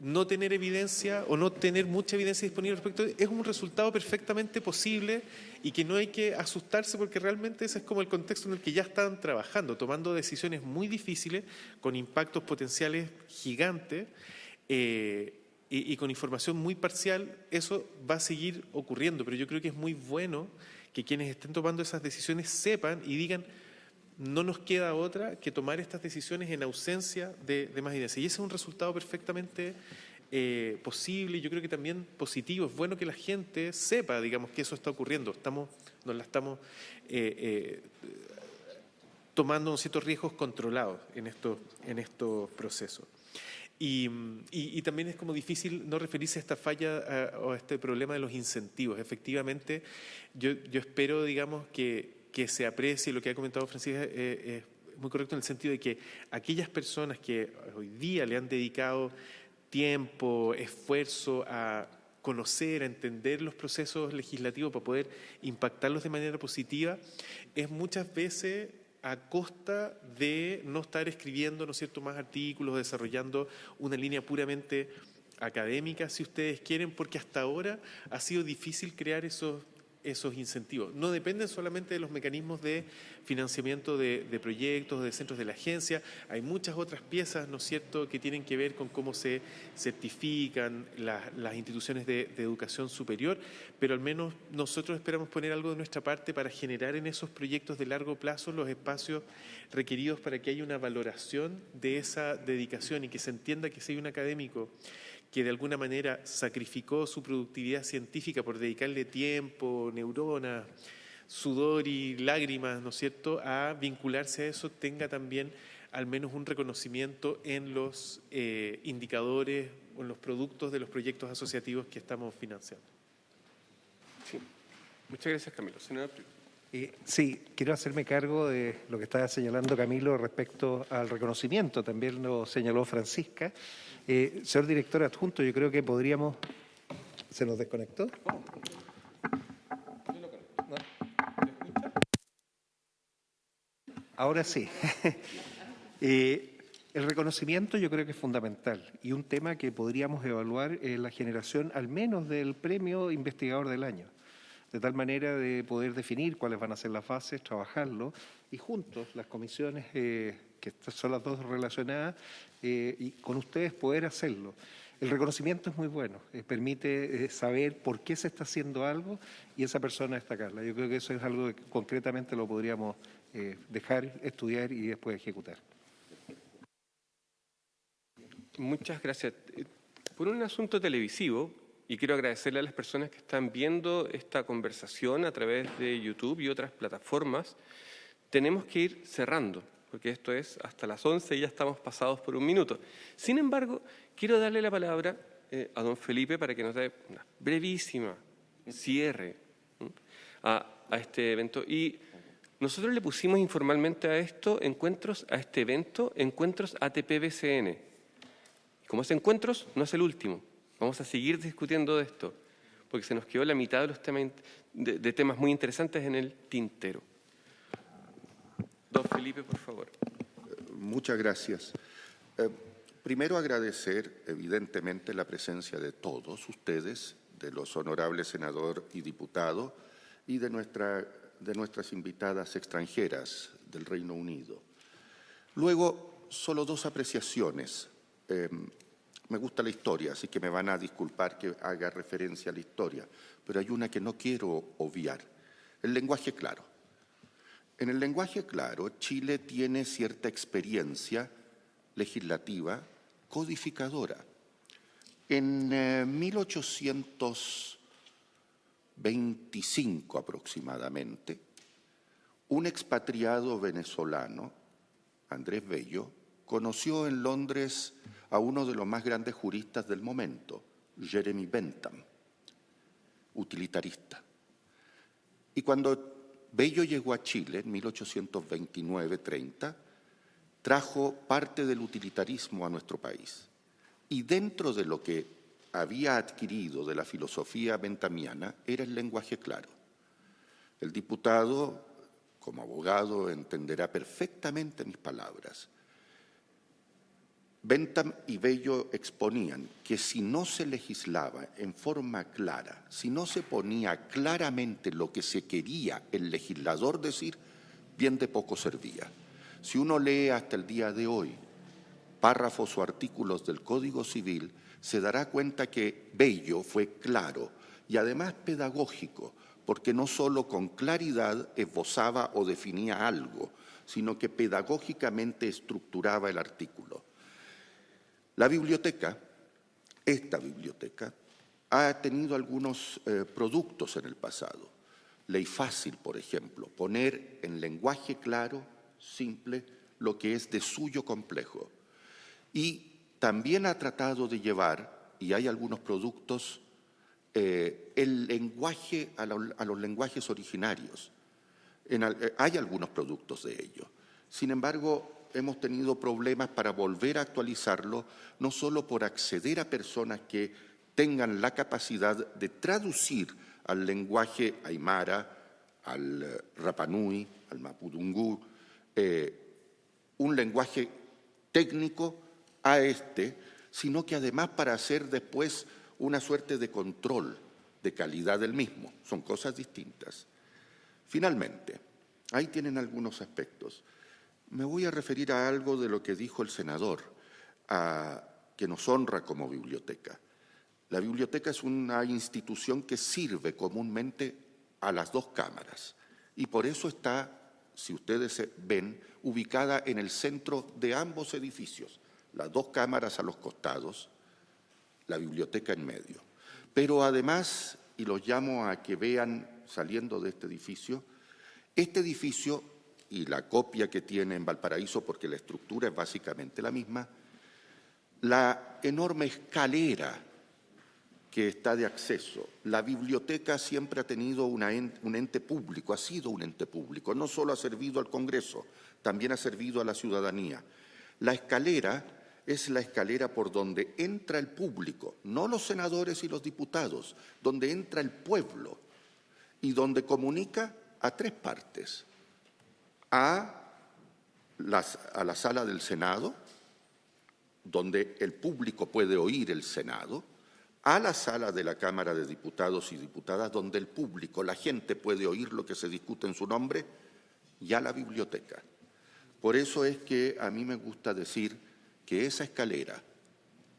no tener evidencia o no tener mucha evidencia disponible respecto es un resultado perfectamente posible y que no hay que asustarse porque realmente ese es como el contexto en el que ya están trabajando, tomando decisiones muy difíciles con impactos potenciales gigantes eh, y, y con información muy parcial, eso va a seguir ocurriendo, pero yo creo que es muy bueno que quienes estén tomando esas decisiones sepan y digan, no nos queda otra que tomar estas decisiones en ausencia de, más evidencia. Y ese es un resultado perfectamente eh, posible y yo creo que también positivo. Es bueno que la gente sepa, digamos, que eso está ocurriendo. Estamos, nos la estamos eh, eh, tomando ciertos riesgos controlados en estos, en procesos. Y, también es como difícil no referirse a esta falla o a este problema de los incentivos. Efectivamente, yo, yo espero, digamos, que que se aprecie lo que ha comentado Francisca eh, es muy correcto en el sentido de que aquellas personas que hoy día le han dedicado tiempo, esfuerzo a conocer, a entender los procesos legislativos para poder impactarlos de manera positiva, es muchas veces a costa de no estar escribiendo, ¿no es cierto?, más artículos, desarrollando una línea puramente académica, si ustedes quieren, porque hasta ahora ha sido difícil crear esos esos incentivos. No dependen solamente de los mecanismos de financiamiento de, proyectos, de centros de la agencia, hay muchas otras piezas, ¿no es cierto?, que tienen que ver con cómo se certifican las instituciones de, educación superior, pero al menos nosotros esperamos poner algo de nuestra parte para generar en esos proyectos de largo plazo los espacios requeridos para que haya una valoración de esa dedicación y que se entienda que si hay un académico que de alguna manera sacrificó su productividad científica por dedicarle tiempo, neuronas, sudor y lágrimas, ¿no es cierto?, a vincularse a eso, tenga también al menos un reconocimiento en los eh, indicadores o en los productos de los proyectos asociativos que estamos financiando. Sí. Muchas gracias, Camilo. Senador. Sí, quiero hacerme cargo de lo que estaba señalando Camilo respecto al reconocimiento, también lo señaló Francisca. Eh, señor director adjunto, yo creo que podríamos... ¿Se nos desconectó? Ahora sí. [LAUGHS] Eh, el reconocimiento yo creo que es fundamental y un tema que podríamos evaluar en la generación al menos del premio investigador del año de tal manera de poder definir cuáles van a ser las fases, trabajarlo y juntos las comisiones, eh, que son las dos relacionadas, eh, y con ustedes poder hacerlo. El reconocimiento es muy bueno, eh, permite saber por qué se está haciendo algo y esa persona destacarla. Yo creo que eso es algo que concretamente lo podríamos dejar, estudiar y después ejecutar. Muchas gracias. Por un asunto televisivo, y quiero agradecerle a las personas que están viendo esta conversación a través de YouTube y otras plataformas. Tenemos que ir cerrando, porque esto es hasta las 11 y ya estamos pasados por un minuto. Sin embargo, quiero darle la palabra eh, a don Felipe para que nos dé una brevísima cierre a, a este evento. Y nosotros le pusimos informalmente a esto encuentros, a este evento, encuentros ATP-BCN. Como es encuentros, no es el último. Vamos a seguir discutiendo de esto, porque se nos quedó la mitad de los temas, de, temas muy interesantes en el tintero. Don Felipe, por favor. Muchas gracias. Eh, primero agradecer, evidentemente, la presencia de todos ustedes, de los honorables senador y diputado, y de, nuestra, de nuestras invitadas extranjeras del Reino Unido. Luego, solo dos apreciaciones. Eh, me gusta la historia, así que me van a disculpar que haga referencia a la historia, pero hay una que no quiero obviar, el lenguaje claro. En el lenguaje claro, Chile tiene cierta experiencia legislativa codificadora. En 1825 eh, aproximadamente, un expatriado venezolano, Andrés Bello, conoció en Londres a uno de los más grandes juristas del momento, Jeremy Bentham, utilitarista. Y cuando Bello llegó a Chile en 1829-30, trajo parte del utilitarismo a nuestro país. Y dentro de lo que había adquirido de la filosofía bentamiana era el lenguaje claro. El diputado, como abogado, entenderá perfectamente mis palabras. Bentham y Bello exponían que si no se legislaba en forma clara, si no se ponía claramente lo que se quería el legislador decir, bien de poco servía. Si uno lee hasta el día de hoy párrafos o artículos del Código Civil, se dará cuenta que Bello fue claro y además pedagógico, porque no solo con claridad esbozaba o definía algo, sino que pedagógicamente estructuraba el artículo. La biblioteca, esta biblioteca, ha tenido algunos eh, productos en el pasado. Ley fácil, por ejemplo, poner en lenguaje claro, simple, lo que es de suyo complejo. Y también ha tratado de llevar, y hay algunos productos, eh, el lenguaje a, los lenguajes originarios. Eh, hay algunos productos de ello. Sin embargo, hemos tenido problemas para volver a actualizarlo, no solo por acceder a personas que tengan la capacidad de traducir al lenguaje aymara, al eh, rapanui, al mapudungú, eh, un lenguaje técnico a este, sino que además para hacer después una suerte de control de calidad del mismo. Son cosas distintas. Finalmente, ahí tienen algunos aspectos. Me voy a referir a algo de lo que dijo el senador, que nos honra como biblioteca. La biblioteca es una institución que sirve comúnmente a las dos cámaras y por eso está, si ustedes ven, ubicada en el centro de ambos edificios, las dos cámaras a los costados, la biblioteca en medio. Pero además, y los llamo a que vean saliendo de este edificio, este edificio y la copia que tiene en Valparaíso, porque la estructura es básicamente la misma, la enorme escalera que está de acceso. La biblioteca siempre ha tenido un ente público, ha sido un ente público, no solo ha servido al Congreso, también ha servido a la ciudadanía. La escalera es la escalera por donde entra el público, no los senadores y los diputados, donde entra el pueblo y donde comunica a tres partes a, a la sala del Senado, donde el público puede oír el Senado, a la sala de la Cámara de Diputados y Diputadas, donde el público, la gente puede oír lo que se discute en su nombre, y a la biblioteca. Por eso es que a mí me gusta decir que esa escalera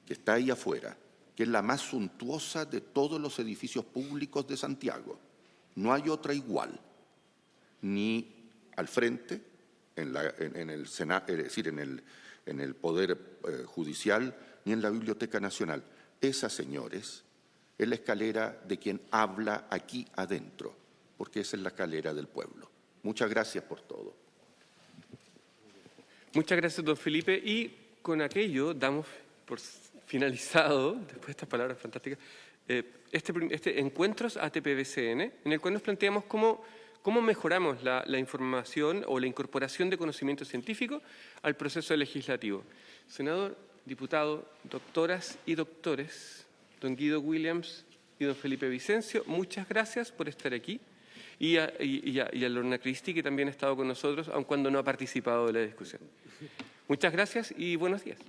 que está ahí afuera, que es la más suntuosa de todos los edificios públicos de Santiago, no hay otra igual, ni al frente, en, el Senado, es decir, en el Poder eh, Judicial, ni en la Biblioteca Nacional. Esa, señores, es la escalera de quien habla aquí adentro, porque esa es la escalera del pueblo. Muchas gracias por todo. Muchas gracias, don Felipe. Y con aquello damos por finalizado, después de estas palabras fantásticas, eh, este, este Encuentros ATPBCN, en el cual nos planteamos cómo ¿Cómo mejoramos la, información o la incorporación de conocimiento científico al proceso legislativo? Senador, diputado, doctoras y doctores, don Guido Williams y don Felipe Vicencio, muchas gracias por estar aquí. Y a, y, a, Lorna Cristi, que también ha estado con nosotros, aun cuando no ha participado de la discusión. Muchas gracias y buenos días.